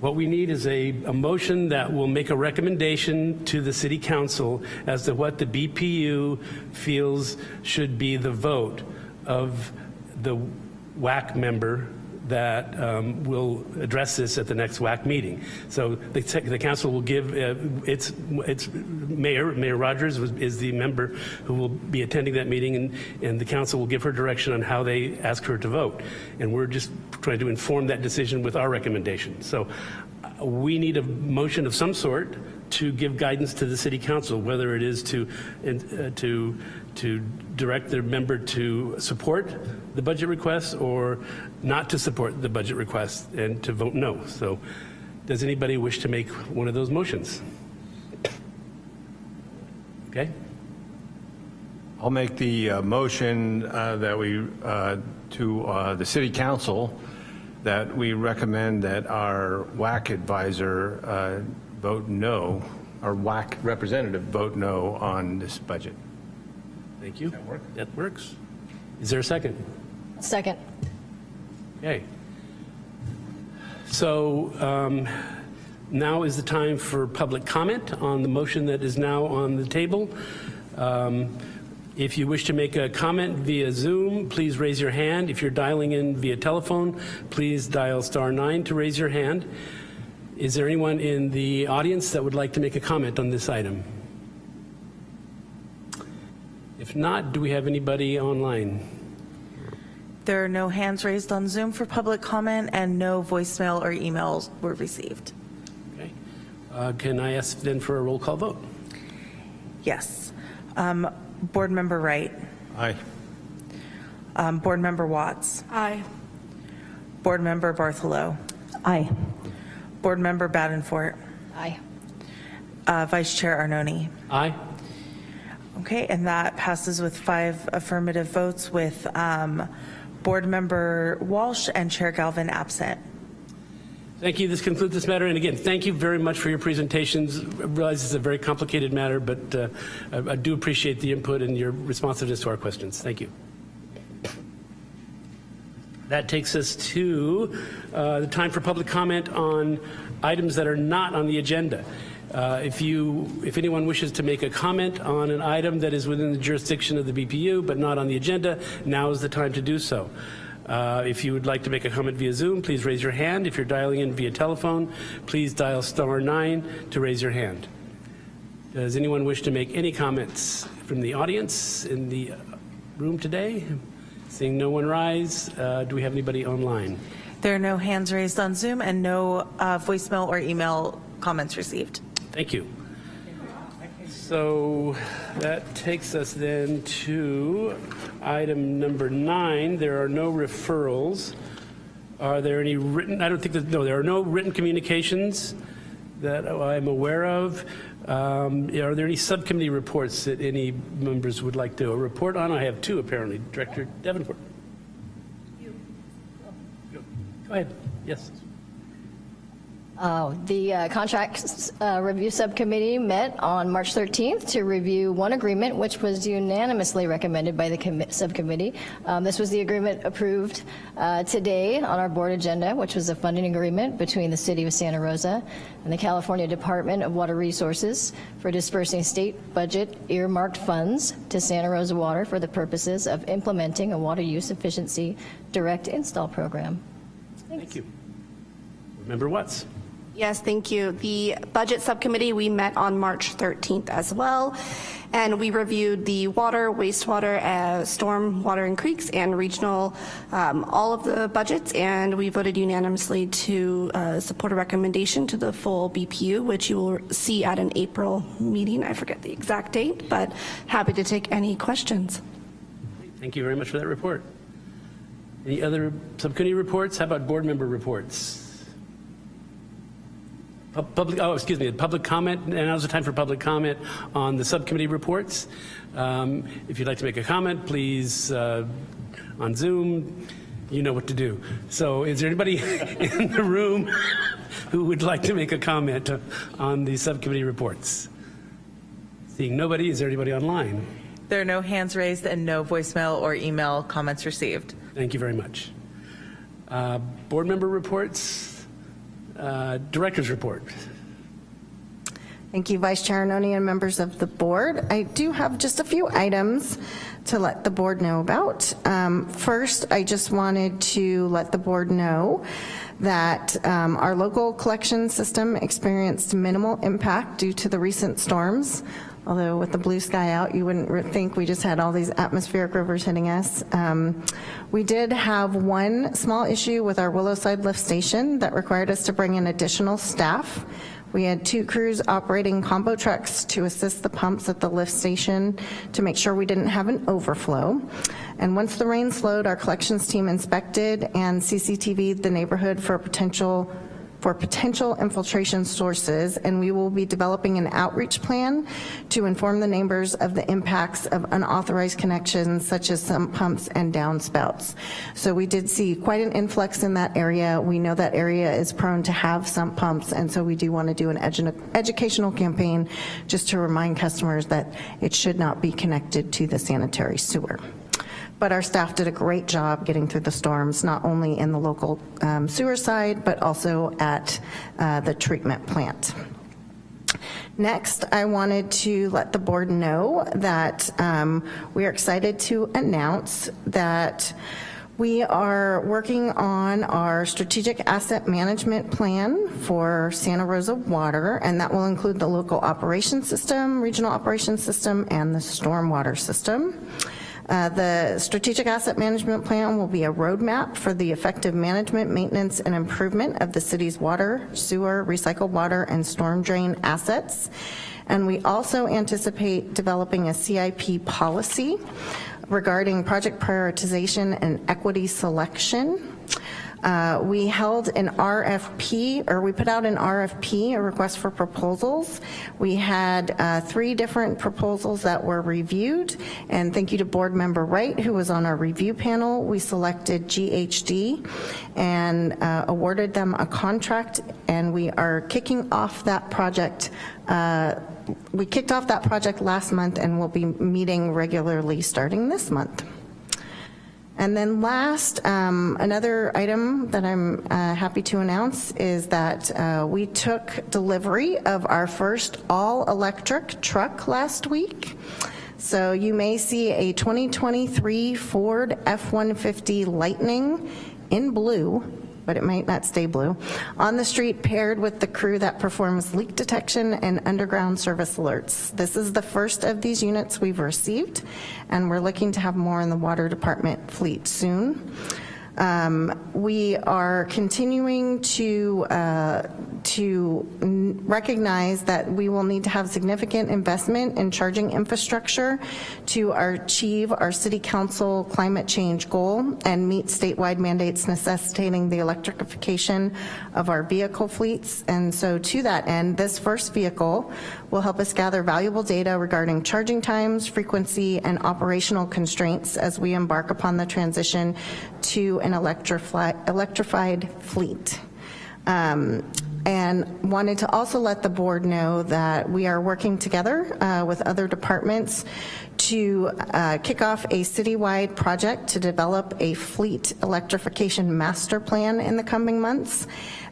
What we need is a, a motion that will make a recommendation to the City Council as to what the BPU feels should be the vote of the WAC member that um, will address this at the next WAC meeting. So the, the council will give uh, its its mayor, Mayor Rogers was, is the member who will be attending that meeting, and, and the council will give her direction on how they ask her to vote. And we're just trying to inform that decision with our recommendation. So uh, we need a motion of some sort to give guidance to the city council, whether it is to uh, to to direct their member to support the budget request or not to support the budget request and to vote no. So does anybody wish to make one of those motions? Okay. I'll make the uh, motion uh, that we, uh, to uh, the city council, that we recommend that our WAC advisor uh, vote no, our WAC representative vote no on this budget. Thank you. That, work? that works. Is there a second? Second. Okay. So um, now is the time for public comment on the motion that is now on the table. Um, if you wish to make a comment via Zoom, please raise your hand. If you're dialing in via telephone, please dial star nine to raise your hand. Is there anyone in the audience that would like to make a comment on this item? If not, do we have anybody online? There are no hands raised on Zoom for public comment and no voicemail or emails were received. Okay. Uh, can I ask then for a roll call vote? Yes. Um, Board Member Wright. Aye. Um, Board Member Watts. Aye. Board Member Bartholow. Aye. Board Member Davenport. Aye. Uh, Vice Chair Arnone. Aye. Okay, and that passes with five affirmative votes with um, Board Member Walsh and Chair Galvin absent. Thank you. This concludes this matter. And again, thank you very much for your presentations. I realize it's a very complicated matter, but uh, I, I do appreciate the input and your responsiveness to our questions. Thank you. That takes us to uh, the time for public comment on items that are not on the agenda. Uh, if you, if anyone wishes to make a comment on an item that is within the jurisdiction of the BPU but not on the agenda, now is the time to do so. Uh, if you would like to make a comment via Zoom, please raise your hand. If you're dialing in via telephone, please dial star nine to raise your hand. Does anyone wish to make any comments from the audience in the room today? Seeing no one rise, uh, do we have anybody online? There are no hands raised on Zoom and no uh, voicemail or email comments received. Thank you. So that takes us then to item number nine. There are no referrals. Are there any written, I don't think that, no, there are no written communications that I'm aware of. Um, Are there any subcommittee reports that any members would like to report on? I have two, apparently. Director Davenport. Go ahead, yes. Uh, The uh, Contracts uh, Review Subcommittee met on March 13th to review one agreement, which was unanimously recommended by the subcommittee. Um, This was the agreement approved uh, today on our board agenda, which was a funding agreement between the City of Santa Rosa and the California Department of Water Resources for dispersing state budget earmarked funds to Santa Rosa Water for the purposes of implementing a water use efficiency direct install program. Thank you. Member Watts. Yes, thank you. The Budget Subcommittee, we met on March 13th as well, and we reviewed the water, wastewater, uh, storm, water and creeks, and regional, um, all of the budgets, and we voted unanimously to uh, support a recommendation to the full BPU, which you will see at an April meeting. I forget the exact date, but happy to take any questions. Thank you very much for that report. Any other subcommittee reports? How about board member reports? Pub- Public, oh, excuse me, public comment, and now's the time for public comment on the subcommittee reports. Um, If you'd like to make a comment, please, uh, on Zoom, you know what to do. So is there anybody in the room who would like to make a comment on the subcommittee reports? Seeing nobody, is there anybody online? There are no hands raised and no voicemail or email comments received. Thank you very much. Uh, Board member reports, Uh, director's report. Thank you, Vice Chair Arnone and members of the board. I do have just a few items to let the board know about. Um, First, I just wanted to let the board know that um, our local collection system experienced minimal impact due to the recent storms. Although with the blue sky out, you wouldn't think we just had all these atmospheric rivers hitting us. Um, We did have one small issue with our Willowside lift station that required us to bring in additional staff. We had two crews operating combo trucks to assist the pumps at the lift station to make sure we didn't have an overflow. And once the rain slowed, our collections team inspected and CCTV'd the neighborhood for a potential for potential infiltration sources, and we will be developing an outreach plan to inform the neighbors of the impacts of unauthorized connections such as sump pumps and downspouts. So we did see quite an influx in that area. We know that area is prone to have sump pumps, and so we do want to do an edu- educational campaign just to remind customers that it should not be connected to the sanitary sewer. But our staff did a great job getting through the storms, not only in the local um, sewer side, but also at uh, the treatment plant. Next, I wanted to let the board know that um, we are excited to announce that we are working on our strategic asset management plan for Santa Rosa Water, and that will include the local operations system, regional operations system, and the stormwater system. Uh, The strategic asset management plan will be a roadmap for the effective management, maintenance, and improvement of the city's water, sewer, recycled water, and storm drain assets. And we also anticipate developing a CIP policy regarding project prioritization and equity selection. Uh, We held an RFP, or we put out an RFP, a request for proposals. We had uh, three different proposals that were reviewed, and thank you to Board Member Wright, who was on our review panel. We selected GHD and uh, awarded them a contract, and we are kicking off that project. uh, We kicked off that project last month, and we'll be meeting regularly starting this month. And then last, um, another item that I'm uh, happy to announce is that uh, we took delivery of our first all-electric truck last week. So you may see a 2023 Ford F-150 Lightning in blue, but it might not stay blue, on the street paired with the crew that performs leak detection and underground service alerts. This is the first of these units we've received, and we're looking to have more in the water department fleet soon. Um, We are continuing to, uh, to recognize that we will need to have significant investment in charging infrastructure to achieve our city council climate change goal and meet statewide mandates necessitating the electrification of our vehicle fleets. And so to that end, this first vehicle will help us gather valuable data regarding charging times, frequency, and operational constraints as we embark upon the transition to an electrified fleet. Um, And wanted to also let the board know that we are working together uh, with other departments to uh, kick off a citywide project to develop a fleet electrification master plan in the coming months.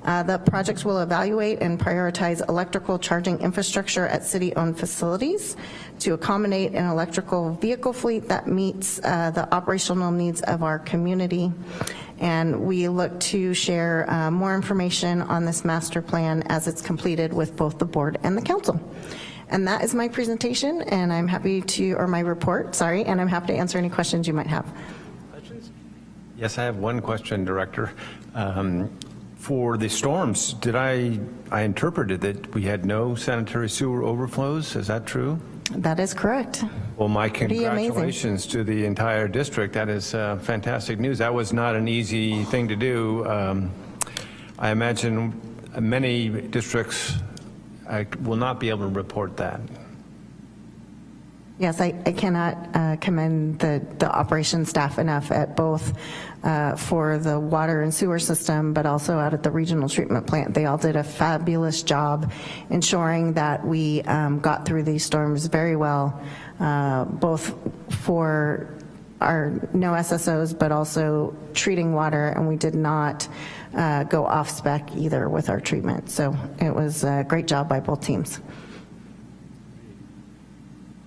Uh, The project will evaluate and prioritize electrical charging infrastructure at city-owned facilities to accommodate an electrical vehicle fleet that meets uh, the operational needs of our community. And we look to share uh, more information on this master plan as it's completed with both the board and the council. And that is my presentation, and I'm happy to, or my report, sorry, and I'm happy to answer any questions you might have. Yes, I have one question, Director. Um, For the storms, did I, I interpreted that we had no sanitary sewer overflows, is that true? That is correct. Well, my congratulations to the entire district. That is uh, fantastic news. That was not an easy thing to do. Um, I imagine many districts uh, will not be able to report that. Yes, I, I cannot uh, commend the, the operations staff enough at both uh, for the water and sewer system, but also out at the regional treatment plant. They all did a fabulous job ensuring that we um, got through these storms very well, uh, both for our no SSOs, but also treating water, and we did not uh, go off spec either with our treatment. So it was a great job by both teams.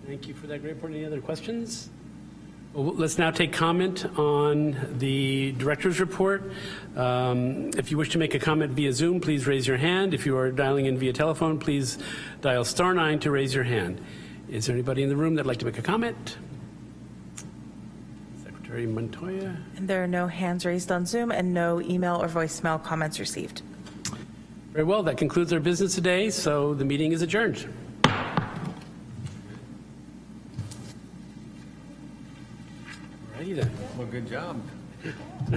Thank you for that great report. Any other questions? Well, let's now take comment on the director's report. Um, If you wish to make a comment via Zoom, please raise your hand. If you are dialing in via telephone, please dial star nine to raise your hand. Is there anybody in the room that'd like to make a comment? Secretary Montoya? And there are no hands raised on Zoom and no email or voicemail comments received. Very well, that concludes our business today, so the meeting is adjourned. Then. Well, good job.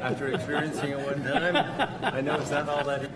After experiencing it one time, I know it's not all that.